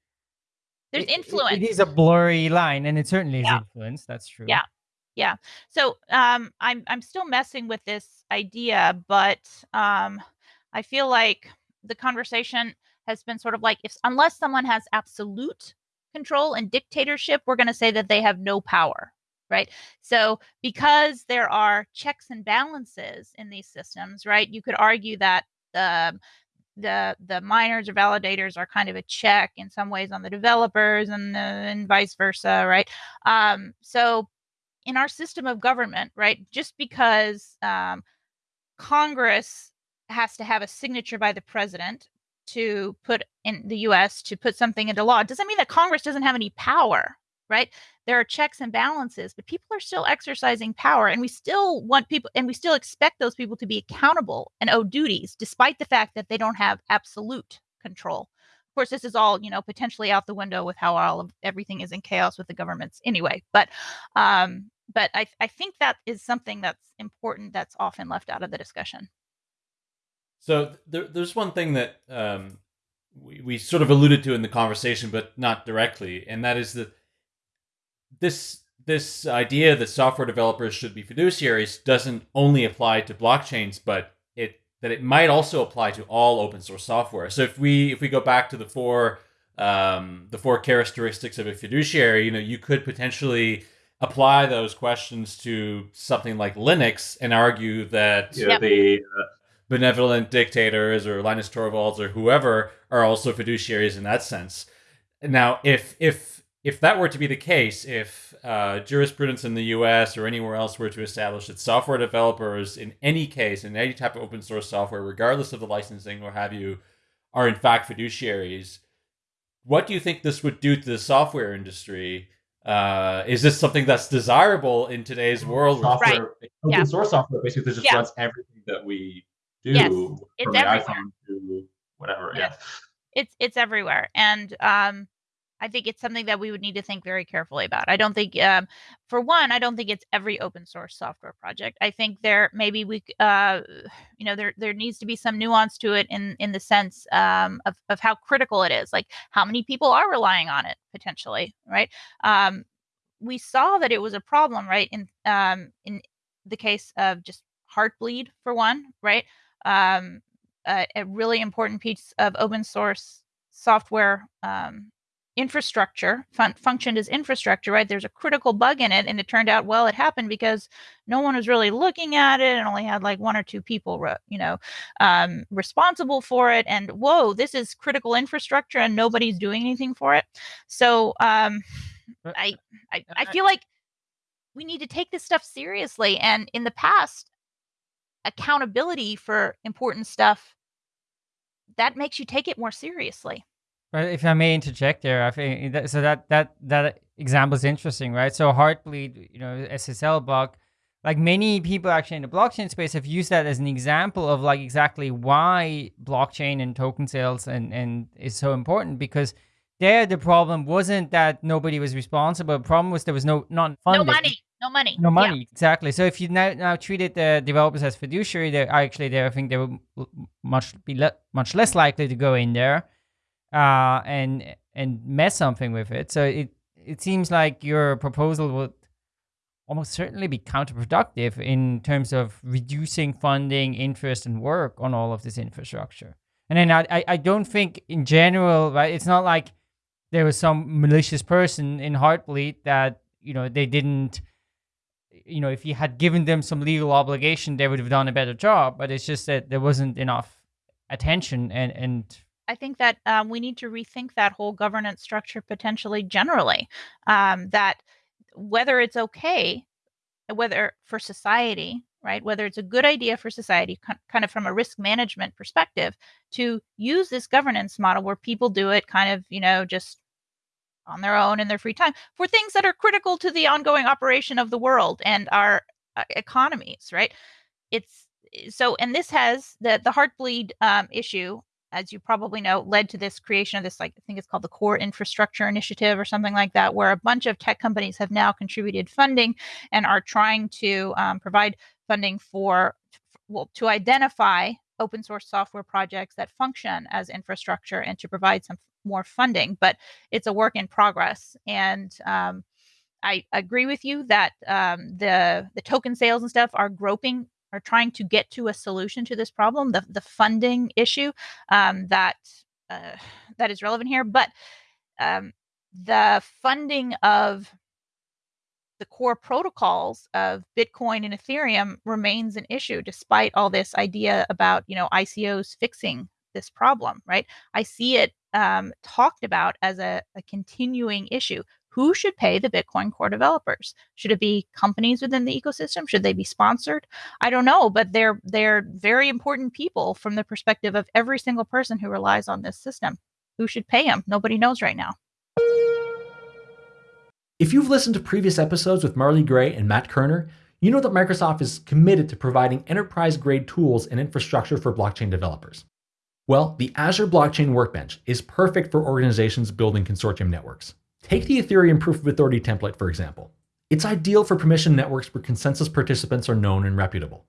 there's influence. It, it is a blurry line, and it certainly is yeah. influence. That's true. Yeah, yeah. So um, I'm I'm still messing with this idea, but um, I feel like the conversation has been sort of like if unless someone has absolute control and dictatorship, we're going to say that they have no power, right? So because there are checks and balances in these systems, right? You could argue that the the the miners or validators are kind of a check in some ways on the developers and, the, and vice versa right um, so in our system of government right just because um, congress has to have a signature by the president to put in the us to put something into law doesn't mean that congress doesn't have any power right? There are checks and balances, but people are still exercising power, and we still want people, and we still expect those people to be accountable and owe duties, despite the fact that they don't have absolute control. Of course, this is all you know potentially out the window with how all of everything is in chaos with the governments anyway. But, um, but I I think that is something that's important that's often left out of the discussion. So there, there's one thing that um, we, we sort of alluded to in the conversation, but not directly, and that is that this this idea that software developers should be fiduciaries doesn't only apply to blockchains, but it that it might also apply to all open source software. So if we if we go back to the four um, the four characteristics of a fiduciary, you know, you could potentially apply those questions to something like Linux and argue that know, the uh, benevolent dictators or Linus Torvalds or whoever are also fiduciaries in that sense. Now, if if if that were to be the case, if uh, jurisprudence in the US or anywhere else were to establish that software developers, in any case, in any type of open source software, regardless of the licensing or have you, are in fact fiduciaries, what do you think this would do to the software industry? Uh, is this something that's desirable in today's world? Software, right. open yeah. source software basically just yeah. runs everything that we do yes. from it's the everywhere. iPhone to whatever. Yes. Yeah. It's it's everywhere. And um I think it's something that we would need to think very carefully about. I don't think, um, for one, I don't think it's every open source software project. I think there maybe we, uh, you know, there there needs to be some nuance to it in in the sense um, of of how critical it is. Like how many people are relying on it potentially, right? Um, we saw that it was a problem, right? In um, in the case of just Heartbleed, for one, right? Um, a, a really important piece of open source software um, infrastructure fun- functioned as infrastructure right? There's a critical bug in it and it turned out well it happened because no one was really looking at it and only had like one or two people re- you know um, responsible for it and whoa this is critical infrastructure and nobody's doing anything for it. So um, I, I i feel like we need to take this stuff seriously and in the past accountability for important stuff that makes you take it more seriously Right, if I may interject there, I think that, so. That that that example is interesting, right? So Heartbleed, you know, SSL bug, like many people actually in the blockchain space have used that as an example of like exactly why blockchain and token sales and and is so important because there the problem wasn't that nobody was responsible. The problem was there was no not funding. No money. No money. No money. Yeah. Exactly. So if you now now treated the developers as fiduciary, they actually they I think they would much be le- much less likely to go in there uh, and and mess something with it. So it it seems like your proposal would almost certainly be counterproductive in terms of reducing funding, interest, and work on all of this infrastructure. And then I, I don't think in general, right? It's not like there was some malicious person in Heartbleed that you know they didn't you know if you had given them some legal obligation they would have done a better job but it's just that there wasn't enough attention and and I think that um, we need to rethink that whole governance structure potentially generally. Um, that whether it's okay, whether for society, right, whether it's a good idea for society, kind of from a risk management perspective, to use this governance model where people do it kind of, you know, just on their own in their free time for things that are critical to the ongoing operation of the world and our uh, economies, right? It's so, and this has the the heartbleed um, issue as you probably know, led to this creation of this, like, I think it's called the Core Infrastructure Initiative or something like that, where a bunch of tech companies have now contributed funding and are trying to um, provide funding for, well, to identify open source software projects that function as infrastructure and to provide some more funding. But it's a work in progress. And, um, I agree with you that um, the the token sales and stuff are groping are trying to get to a solution to this problem, the the funding issue um, that uh, that is relevant here. But um, the funding of the core protocols of Bitcoin and Ethereum remains an issue, despite all this idea about you know ICOs fixing this problem. Right? I see it um, talked about as a, a continuing issue who should pay the Bitcoin core developers? Should it be companies within the ecosystem? Should they be sponsored? I don't know, but they're they're very important people from the perspective of every single person who relies on this system. Who should pay them? Nobody knows right now. If you've listened to previous episodes with Marley Gray and Matt Kerner, you know that Microsoft is committed to providing enterprise grade tools and infrastructure for blockchain developers. Well, the Azure Blockchain Workbench is perfect for organizations building consortium networks. Take the Ethereum Proof of Authority template, for example. It's ideal for permission networks where consensus participants are known and reputable.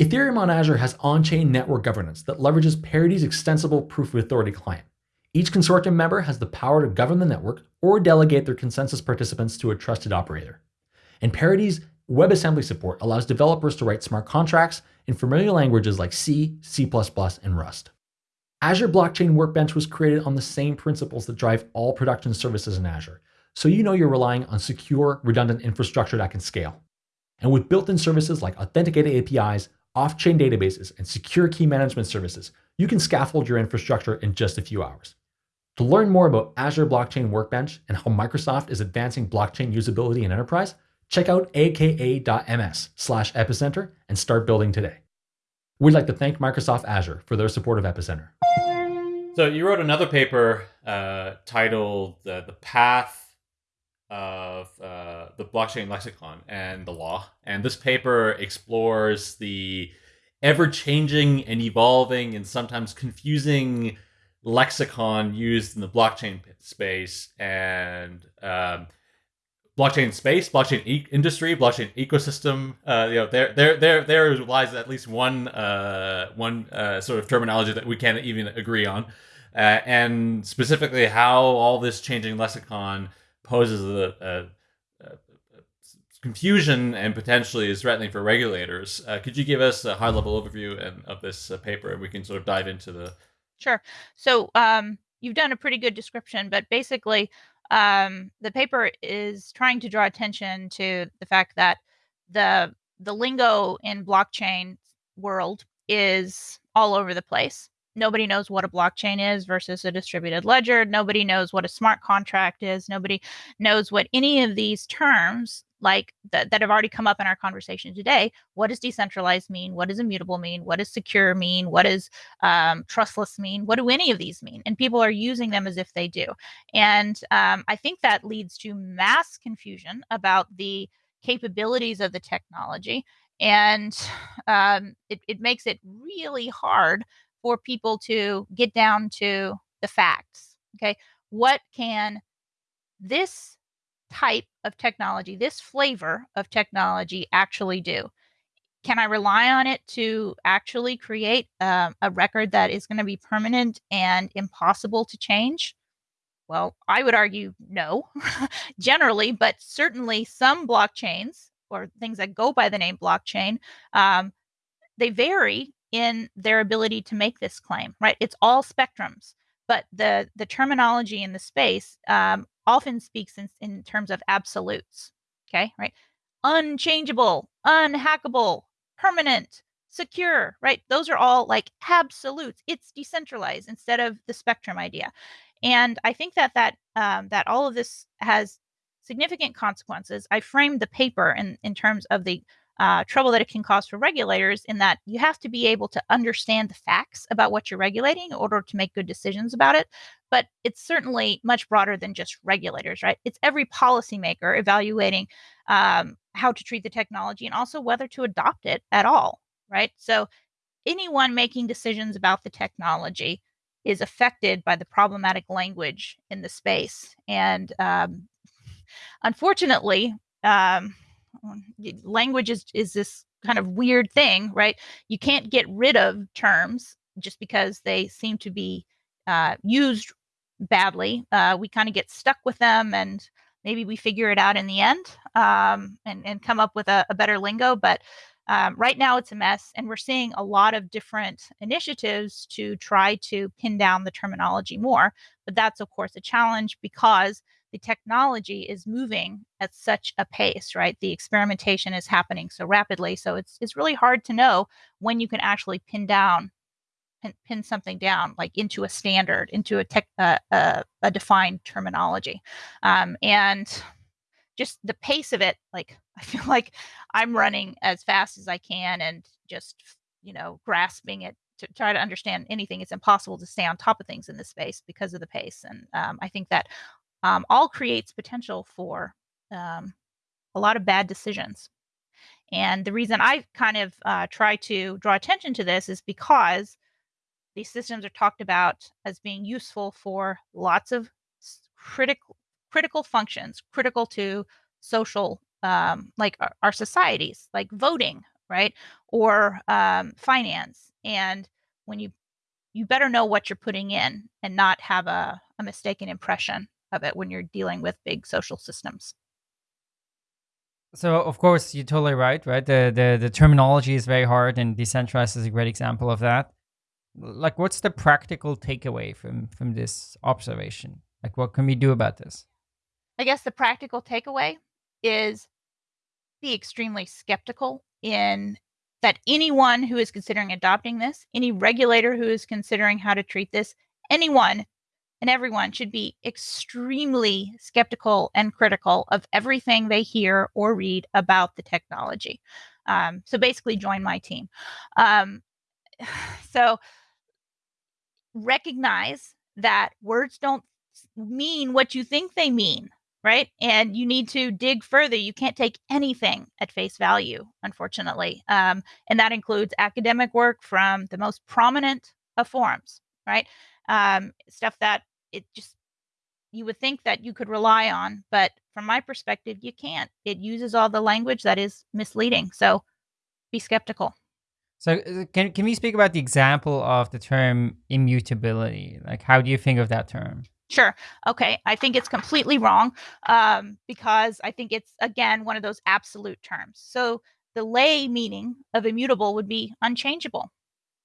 Ethereum on Azure has on-chain network governance that leverages Parity's extensible Proof of Authority client. Each consortium member has the power to govern the network or delegate their consensus participants to a trusted operator. And Parity's WebAssembly support allows developers to write smart contracts in familiar languages like C, C++, and Rust. Azure Blockchain Workbench was created on the same principles that drive all production services in Azure, so you know you're relying on secure, redundant infrastructure that can scale. And with built-in services like authenticated APIs, off-chain databases, and secure key management services, you can scaffold your infrastructure in just a few hours. To learn more about Azure Blockchain Workbench and how Microsoft is advancing blockchain usability in enterprise, check out aka.ms slash epicenter and start building today. We'd like to thank Microsoft Azure for their support of Epicenter. So you wrote another paper uh, titled uh, "The Path of uh, the Blockchain Lexicon and the Law," and this paper explores the ever-changing and evolving and sometimes confusing lexicon used in the blockchain space and um, blockchain space, blockchain e- industry, blockchain ecosystem. Uh, you know, there, there, there, there lies at least one, uh, one uh, sort of terminology that we can't even agree on, uh, and specifically how all this changing lexicon poses a, a, a confusion and potentially is threatening for regulators. Uh, could you give us a high-level overview and, of this uh, paper, and we can sort of dive into the Sure. So um, you've done a pretty good description, but basically, um, the paper is trying to draw attention to the fact that the the lingo in blockchain world is all over the place. Nobody knows what a blockchain is versus a distributed ledger. Nobody knows what a smart contract is. Nobody knows what any of these terms like that, that have already come up in our conversation today. What does decentralized mean? What does immutable mean? What does secure mean? What does um, trustless mean? What do any of these mean? And people are using them as if they do. And um, I think that leads to mass confusion about the capabilities of the technology. And um, it, it makes it really hard for people to get down to the facts. Okay. What can this type of technology, this flavor of technology actually do? Can I rely on it to actually create um, a record that is going to be permanent and impossible to change? Well, I would argue no, generally, but certainly some blockchains or things that go by the name blockchain, um, they vary in their ability to make this claim, right? It's all spectrums, but the the terminology in the space um, often speaks in, in terms of absolutes. Okay, right? Unchangeable, unhackable, permanent, secure, right? Those are all like absolutes. It's decentralized instead of the spectrum idea. And I think that that um, that all of this has significant consequences. I framed the paper in in terms of the uh, trouble that it can cause for regulators in that you have to be able to understand the facts about what you're regulating in order to make good decisions about it. But it's certainly much broader than just regulators, right? It's every policymaker evaluating um, how to treat the technology and also whether to adopt it at all, right? So anyone making decisions about the technology is affected by the problematic language in the space. And um, unfortunately, um, language is is this kind of weird thing, right? You can't get rid of terms just because they seem to be uh, used badly. Uh, we kind of get stuck with them, and maybe we figure it out in the end um, and and come up with a, a better lingo. But um, right now, it's a mess, and we're seeing a lot of different initiatives to try to pin down the terminology more. But that's of course a challenge because the technology is moving at such a pace, right? The experimentation is happening so rapidly. So it's it's really hard to know when you can actually pin down pin, pin something down like into a standard, into a tech uh, uh, a defined terminology. Um, and just the pace of it, like I feel like I'm running as fast as I can and just you know grasping it to try to understand anything. It's impossible to stay on top of things in this space because of the pace. And um, I think that um, all creates potential for um, a lot of bad decisions. And the reason I kind of uh, try to draw attention to this is because these systems are talked about as being useful for lots of critical critical functions, critical to social, um, like our, our, societies, like voting, right, or um, finance. And when you you better know what you're putting in and not have a, a mistaken impression of it when you're dealing with big social systems. So of course you're totally right, right? The the the terminology is very hard and decentralized is a great example of that. Like what's the practical takeaway from from this observation? Like what can we do about this? I guess the practical takeaway is be extremely skeptical in that anyone who is considering adopting this, any regulator who is considering how to treat this, anyone and everyone should be extremely skeptical and critical of everything they hear or read about the technology. Um, so basically, join my team. Um, so recognize that words don't mean what you think they mean, right? And you need to dig further. You can't take anything at face value, unfortunately. Um, and that includes academic work from the most prominent of forums, right? Um, stuff that it just you would think that you could rely on, but from my perspective, you can't. It uses all the language that is misleading. So be skeptical. So uh, can can we speak about the example of the term immutability? Like how do you think of that term? Sure. Okay. I think it's completely wrong um, because I think it's, again, one of those absolute terms. So the lay meaning of immutable would be unchangeable,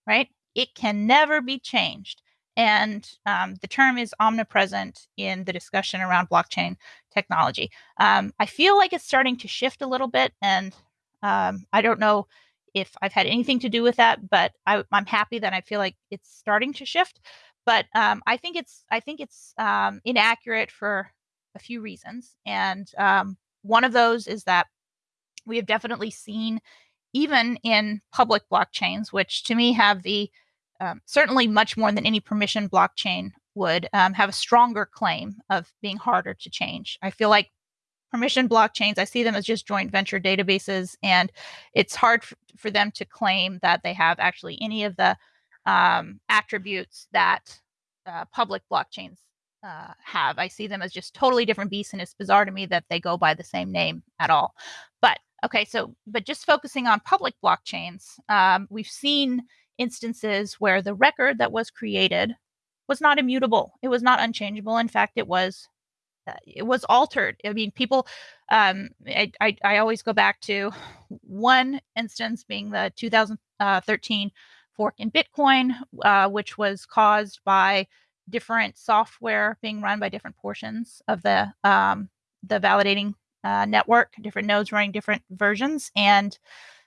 right? It can never be changed. And um, the term is omnipresent in the discussion around blockchain technology. Um, I feel like it's starting to shift a little bit, and um, I don't know if I've had anything to do with that, but I, am happy that I feel like it's starting to shift. But um, I think it's I think it's um, inaccurate for a few reasons, and um, one of those is that we have definitely seen, even in public blockchains, which to me have the um, certainly much more than any permission blockchain would um, have a stronger claim of being harder to change. I feel like permission blockchains, I see them as just joint venture databases, and it's hard f- for them to claim that they have actually any of the um, attributes that uh, public blockchains uh, have. I see them as just totally different beasts, and it's bizarre to me that they go by the same name at all. But okay, so but just focusing on public blockchains, um, we've seen instances where the record that was created was not immutable. It was not unchangeable. In fact, it was it was altered. I mean, people. Um, I, I, I always go back to one instance being the 2013 fork in Bitcoin, uh, which was caused by different software being run by different portions of the um, the validating uh, network, different nodes running different versions, and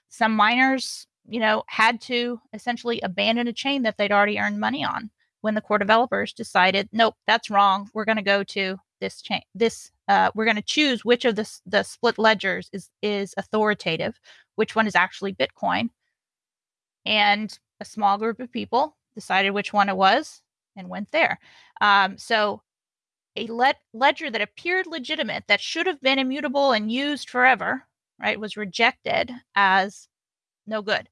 some miners you know, had to essentially abandon a chain that they'd already earned money on when the core developers decided, nope, that's wrong. We're going to go to this chain. This uh, we're going to choose which of the the split ledgers is is authoritative, which one is actually Bitcoin. And a small group of people decided which one it was and went there. Um, so a le- ledger that appeared legitimate, that should have been immutable and used forever, right, was rejected as no good.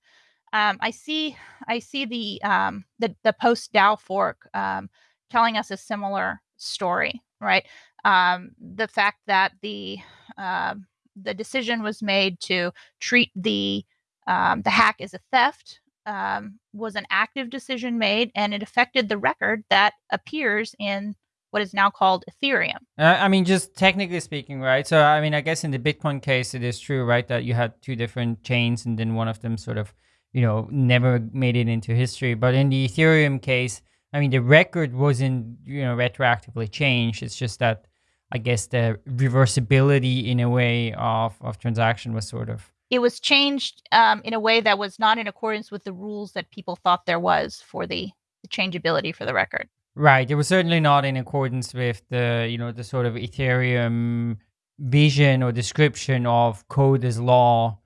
Um, I see I see the um, the the post DAO fork um, telling us a similar story, right? Um, the fact that the uh, the decision was made to treat the um, the hack as a theft um, was an active decision made, and it affected the record that appears in what is now called Ethereum. Uh, I mean, just technically speaking, right? So, I mean, I guess in the Bitcoin case, it is true, right, that you had two different chains, and then one of them sort of, you know, never made it into history. But in the Ethereum case, I mean, the record wasn't, you know, retroactively changed. It's just that, I guess, the reversibility in a way of of transaction was sort of. It was changed um, in a way that was not in accordance with the rules that people thought there was for the, the changeability for the record. Right. It was certainly not in accordance with the, you know, the sort of Ethereum vision or description of code as law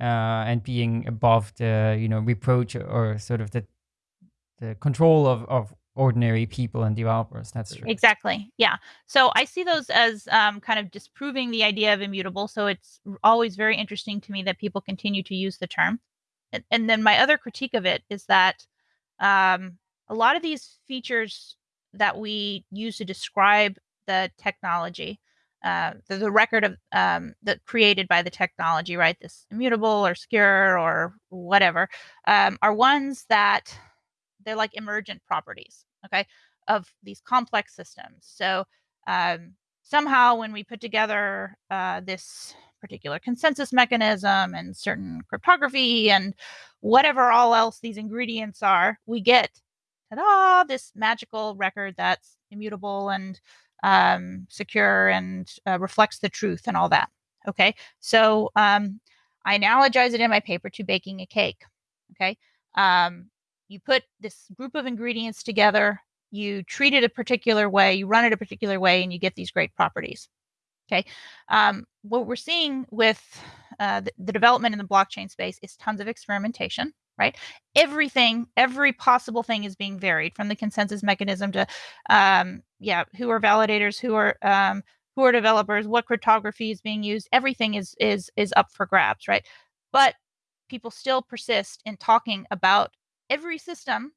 uh, and being above the, you know, reproach or sort of the the control of, of ordinary people and developers. That's true. Exactly. Yeah. So I see those as um, kind of disproving the idea of immutable. So it's always very interesting to me that people continue to use the term. And, and then my other critique of it is that um, a lot of these features that we use to describe the technology, uh, the, the, record of um, that created by the technology, right? This immutable or secure or whatever, um, are ones that they're like emergent properties, okay, of these complex systems. So um, somehow, when we put together uh, this particular consensus mechanism and certain cryptography and whatever all else these ingredients are, we get ta-da, this magical record that's immutable and um, secure and uh, reflects the truth and all that. Okay, so um, I analogize it in my paper to baking a cake. Okay, um, you put this group of ingredients together. you treat it a particular way, you run it a particular way, and you get these great properties. Okay. Um, what we're seeing with uh, the, the development in the blockchain space is tons of experimentation, right? Everything, every possible thing is being varied from the consensus mechanism to, um, yeah, who are validators, who are um, who are developers, what cryptography is being used. Everything is is is up for grabs, right? But people still persist in talking about every system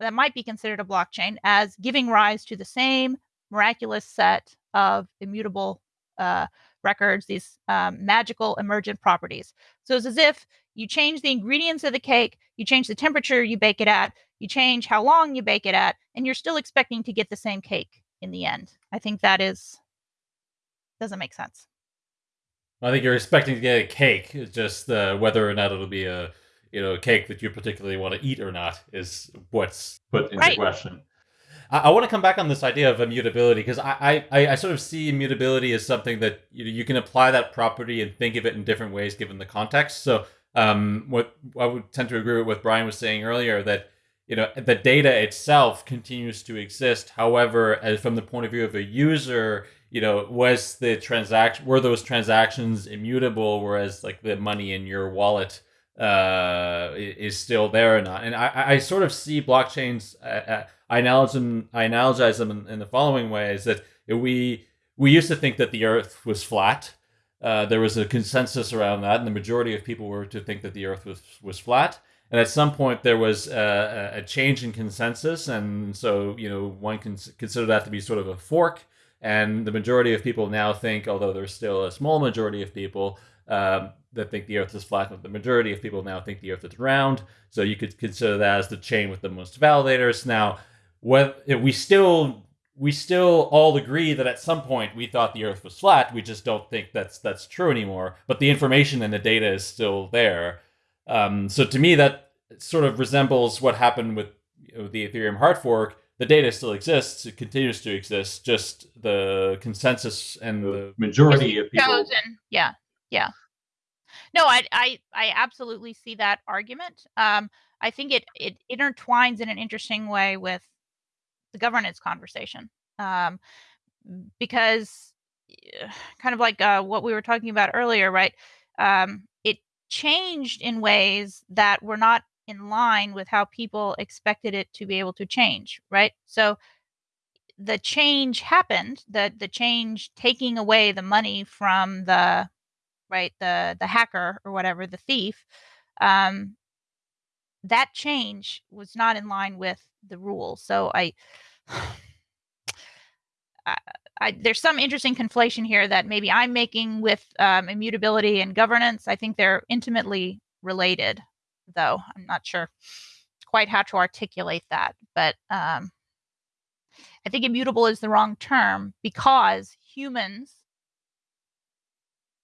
that might be considered a blockchain as giving rise to the same miraculous set of immutable uh, records, these um, magical emergent properties. So it's as if you change the ingredients of the cake, you change the temperature you bake it at, you change how long you bake it at, and you're still expecting to get the same cake in the end. I think that is doesn't make sense. I think you're expecting to get a cake. It's just uh, whether or not it'll be a you know cake that you particularly want to eat or not is what's put into right. question. I, I want to come back on this idea of immutability because I, I I sort of see immutability as something that you know, you can apply that property and think of it in different ways given the context. So um, what I would tend to agree with what Brian was saying earlier that you know the data itself continues to exist. However, as from the point of view of a user, you know, was the transaction were those transactions immutable, whereas like the money in your wallet uh, is still there or not? And I, I sort of see blockchains. Uh, uh, I analogize them. I analogize them in, in the following way: is that we we used to think that the Earth was flat. Uh, there was a consensus around that, and the majority of people were to think that the Earth was was flat. And at some point, there was a, a change in consensus, and so you know one can consider that to be sort of a fork and the majority of people now think, although there's still a small majority of people um, that think the Earth is flat, but the majority of people now think the Earth is round. So you could consider that as the chain with the most validators. Now, what we still we still all agree that at some point we thought the Earth was flat. We just don't think that's that's true anymore. But the information and the data is still there. Um, so to me, that sort of resembles what happened with you know, the Ethereum hard fork the data still exists. It continues to exist. Just the consensus and the, the majority of people. Chosen. Yeah, yeah. No, I, I, I absolutely see that argument. Um, I think it it intertwines in an interesting way with the governance conversation, um, because eh, kind of like uh, what we were talking about earlier, right? Um, it changed in ways that were not in line with how people expected it to be able to change, right? So the change happened, the the change taking away the money from the right the the hacker or whatever the thief um that change was not in line with the rules so i I, I, there's some interesting conflation here that maybe I'm making with um, immutability and governance. I think they're intimately related though. I'm not sure quite how to articulate that, but um, I think immutable is the wrong term because humans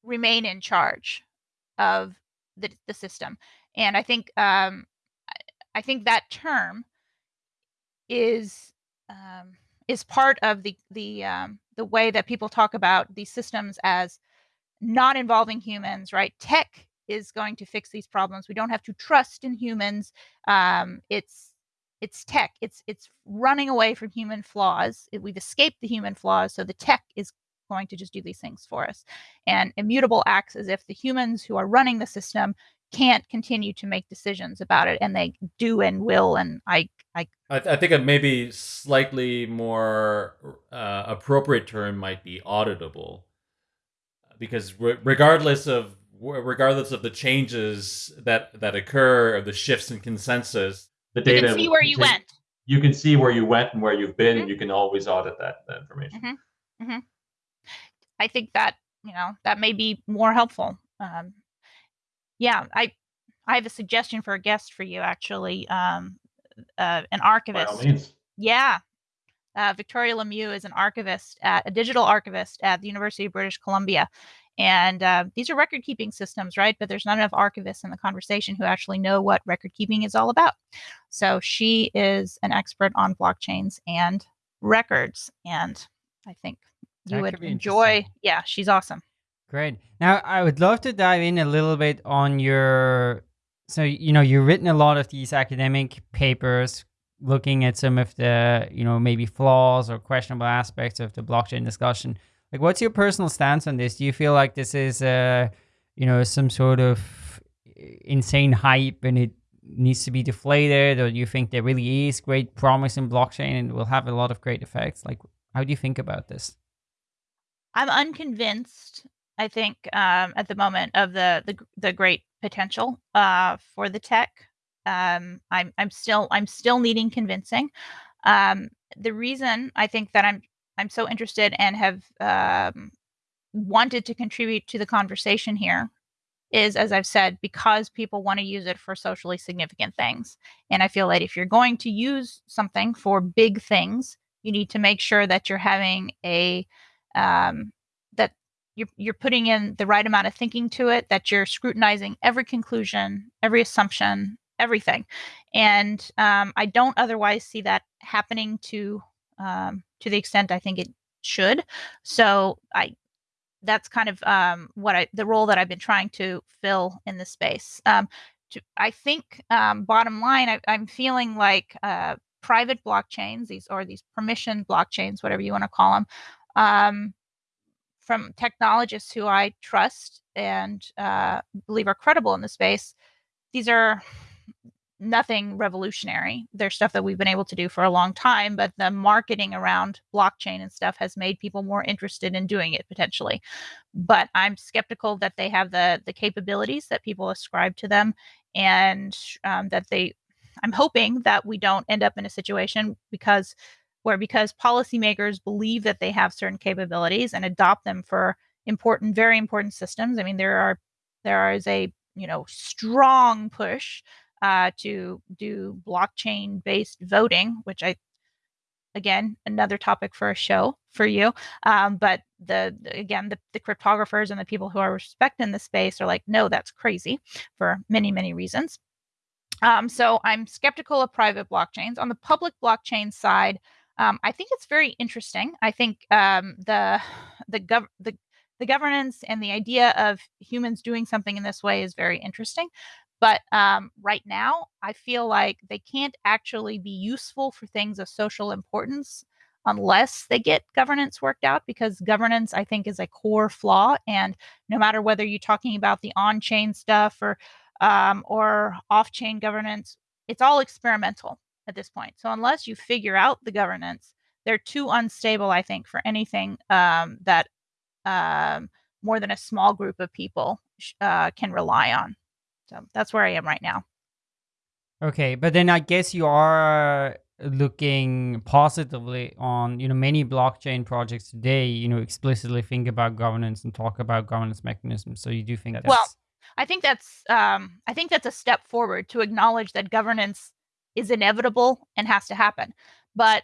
remain in charge of the, the system, and I think um, I think that term is um, is part of the the um, the way that people talk about these systems as not involving humans, right? Tech is going to fix these problems. We don't have to trust in humans. Um, it's it's tech. It's it's running away from human flaws. We've escaped the human flaws, so the tech is going to just do these things for us. And immutable acts as if the humans who are running the system can't continue to make decisions about it, and they do and will. And I, I, I, th- I think a maybe slightly more uh, appropriate term might be auditable, because re- regardless of regardless of the changes that that occur or the shifts in consensus the data you can see where you went you can see where you went and where you've been mm-hmm. and you can always audit that, that information mm-hmm. Mm-hmm. I think that you know that may be more helpful um, yeah i i have a suggestion for a guest for you actually um, uh, an archivist yeah uh, Victoria Lemieux is an archivist at a digital archivist at the University of British Columbia, and uh, these are record keeping systems, right? But there's not enough archivists in the conversation who actually know what record keeping is all about. So she is an expert on blockchains and records. And I think you that would enjoy. Yeah, she's awesome. Great. Now, I would love to dive in a little bit on your. So, you know, you've written a lot of these academic papers looking at some of the you know maybe flaws or questionable aspects of the blockchain discussion. Like, what's your personal stance on this? Do you feel like this is uh, you know some sort of insane hype and it needs to be deflated, or do you think there really is great promise in blockchain and will have a lot of great effects? Like, how do you think about this? I'm unconvinced. I think um, at the moment of the the, the great potential uh, for the tech. Um, I'm I'm still I'm still needing convincing. Um, the reason I think that I'm I'm so interested and have um, wanted to contribute to the conversation here is, as I've said, because people want to use it for socially significant things. And I feel that if you're going to use something for big things, you need to make sure that you're having a um, that you're you're putting in the right amount of thinking to it, that you're scrutinizing every conclusion, every assumption, everything. And um, I don't otherwise see that happening to um, to the extent I think it should. So I that's kind of um, what I the role that I've been trying to fill in this space. Um, I think um, bottom line, I, am feeling like uh, private blockchains, these or these permission blockchains, whatever you want to call them, um, from technologists who I trust and uh, believe are credible in the space. These are nothing revolutionary. They're stuff that we've been able to do for a long time, but the marketing around blockchain and stuff has made people more interested in doing it potentially. But I'm skeptical that they have the the capabilities that people ascribe to them, and um, that they. I'm hoping that we don't end up in a situation because where because policymakers believe that they have certain capabilities and adopt them for important, very important systems. I mean, there are there is a you know strong push uh, to do blockchain based voting, which I, again, another topic for a show for you. Um, but the, again, the, the cryptographers and the people who are respecting the space are like, no, that's crazy for many, many reasons. Um, so I'm skeptical of private blockchains. On the public blockchain side, um, I think it's very interesting. I think um, the the gov the the governance and the idea of humans doing something in this way is very interesting. But um, right now, I feel like they can't actually be useful for things of social importance unless they get governance worked out because governance i think is a core flaw and no matter whether you're talking about the on-chain stuff or um, or off-chain governance it's all experimental at this point. So unless you figure out the governance they're too unstable i think for anything um, that um, more than a small group of people uh, can rely on. So that's where I am right now. Okay, but then I guess you are looking positively on you know many blockchain projects today you know explicitly think about governance and talk about governance mechanisms. So you do think that well i think that's um i think that's a step forward to acknowledge that governance is inevitable and has to happen but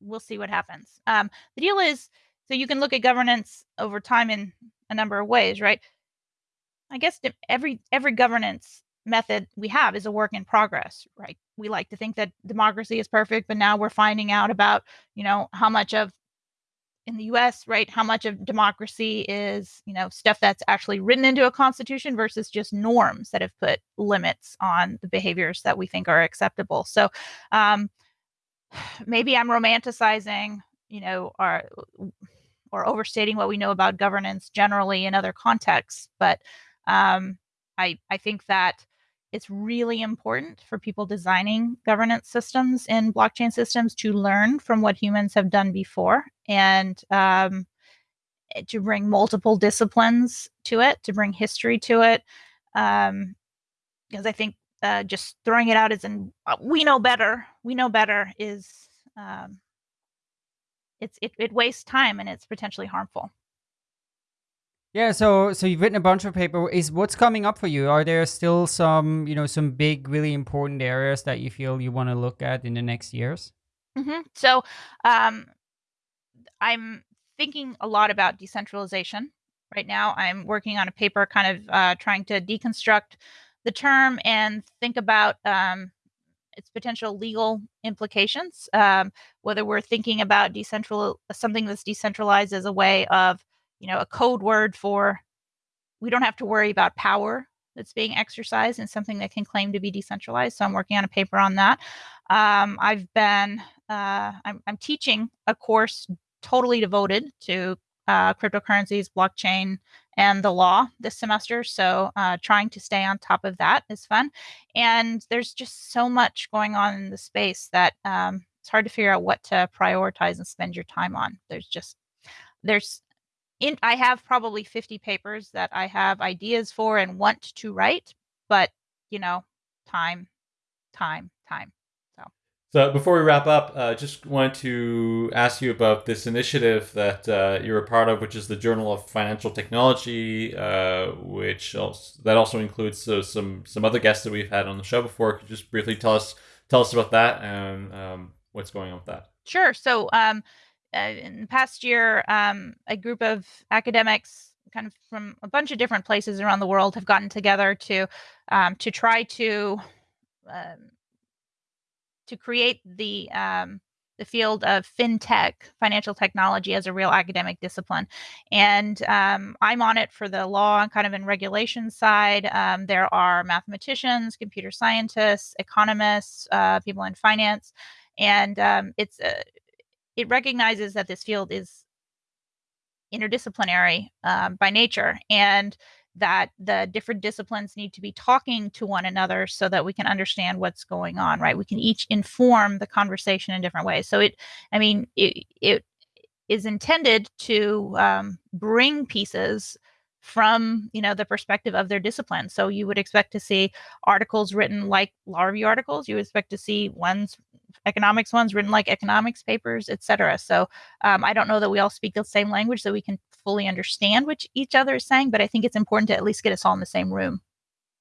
we'll see what happens um the deal is so you can look at governance over time in a number of ways right I guess every every governance method we have is a work in progress, right? We like to think that democracy is perfect, but now we're finding out about, you know, how much of in the US, right, how much of democracy is, you know, stuff that's actually written into a constitution versus just norms that have put limits on the behaviors that we think are acceptable. So, um, maybe I'm romanticizing, you know, our or overstating what we know about governance generally in other contexts, but um, I, I think that it's really important for people designing governance systems in blockchain systems to learn from what humans have done before and um, eh, to bring multiple disciplines to it, to bring history to it. Um, because I think uh, just throwing it out as in uh, we know better, we know better is um, it's it, it wastes time and it's potentially harmful. Yeah, so so you've written a bunch of paper. Is what's coming up for you? Are there still some you know some big, really important areas that you feel you want to look at in the next years? Mm-hmm. So, um, I'm thinking a lot about decentralization right now. I'm working on a paper, kind of uh, trying to deconstruct the term and think about um, its potential legal implications. Um, whether we're thinking about decentral something that's decentralized as a way of you know, a code word for we don't have to worry about power that's being exercised and something that can claim to be decentralized. So I'm working on a paper on that. Um, I've been uh, I'm, I'm teaching a course totally devoted to uh, cryptocurrencies, blockchain, and the law this semester. So uh, trying to stay on top of that is fun. And there's just so much going on in the space that um, it's hard to figure out what to prioritize and spend your time on. There's just there's in I have probably 50 papers that I have ideas for and want to write, but you know, time, time, time. So so before we wrap up, uh, just wanted to ask you about this initiative that uh, you're a part of, which is the Journal of Financial Technology, uh, which also, that also includes uh, some some other guests that we've had on the show before. Could you just briefly tell us tell us about that and um, what's going on with that? Sure. So um, in the past year, um, a group of academics kind of from a bunch of different places around the world have gotten together to um, to try to um, to create the um, the field of fintech, financial technology, as a real academic discipline. And um, I'm on it for the law and kind of in regulation side. Um, there are mathematicians, computer scientists, economists, uh, people in finance, and it's uh, it recognizes that this field is interdisciplinary um, by nature and that the different disciplines need to be talking to one another so that we can understand what's going on right? We can each inform the conversation in different ways. So it i mean it, it is intended to um, bring pieces from you know the perspective of their discipline so you would expect to see articles written like law review articles you would expect to see ones economics ones written like economics papers etc so um, i don't know that we all speak the same language so we can fully understand what each other is saying, but I think it's important to at least get us all in the same room.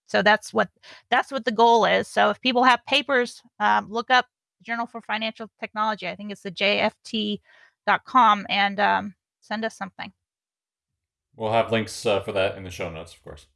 So that's what that's what the goal is. So if people have papers, um, look up Journal for Financial Technology. I think it's the JFT.com and um, send us something. We'll have links uh, for that in the show notes, of course.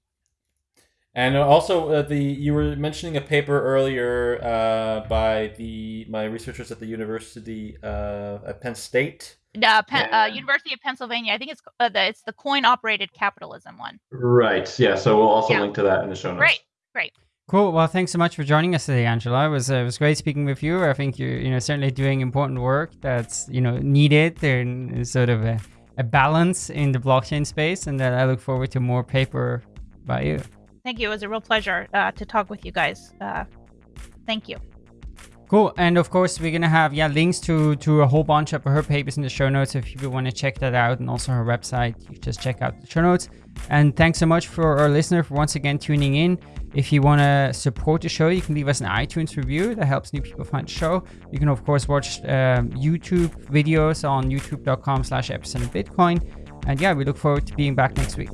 And also, uh, the you were mentioning a paper earlier uh, by the my researchers at the University uh, at Penn State uh, Penn, uh, University of Pennsylvania. I think it's uh, the it's the coin operated capitalism one. Right. Yeah. So we'll also yeah. link to that in the show notes. Great. Great. Cool. Well, thanks so much for joining us today, Angela. It was uh, it was great speaking with you. I think you're you know certainly doing important work that's you know needed and sort of a, a balance in the blockchain space, and that I look forward to more paper by you. Thank you. It was a real pleasure uh, to talk with you guys. Uh, thank you. Cool. And of course, we're going to have yeah links to to a whole bunch of her papers in the show notes. If you want to check that out and also her website, you just check out the show notes. And thanks so much for our listener for once again tuning in. If you want to support the show, you can leave us an iTunes review. That helps new people find the show. You can, of course, watch um, YouTube videos on youtube.com slash epicenter bitcoin. And yeah, we look forward to being back next week.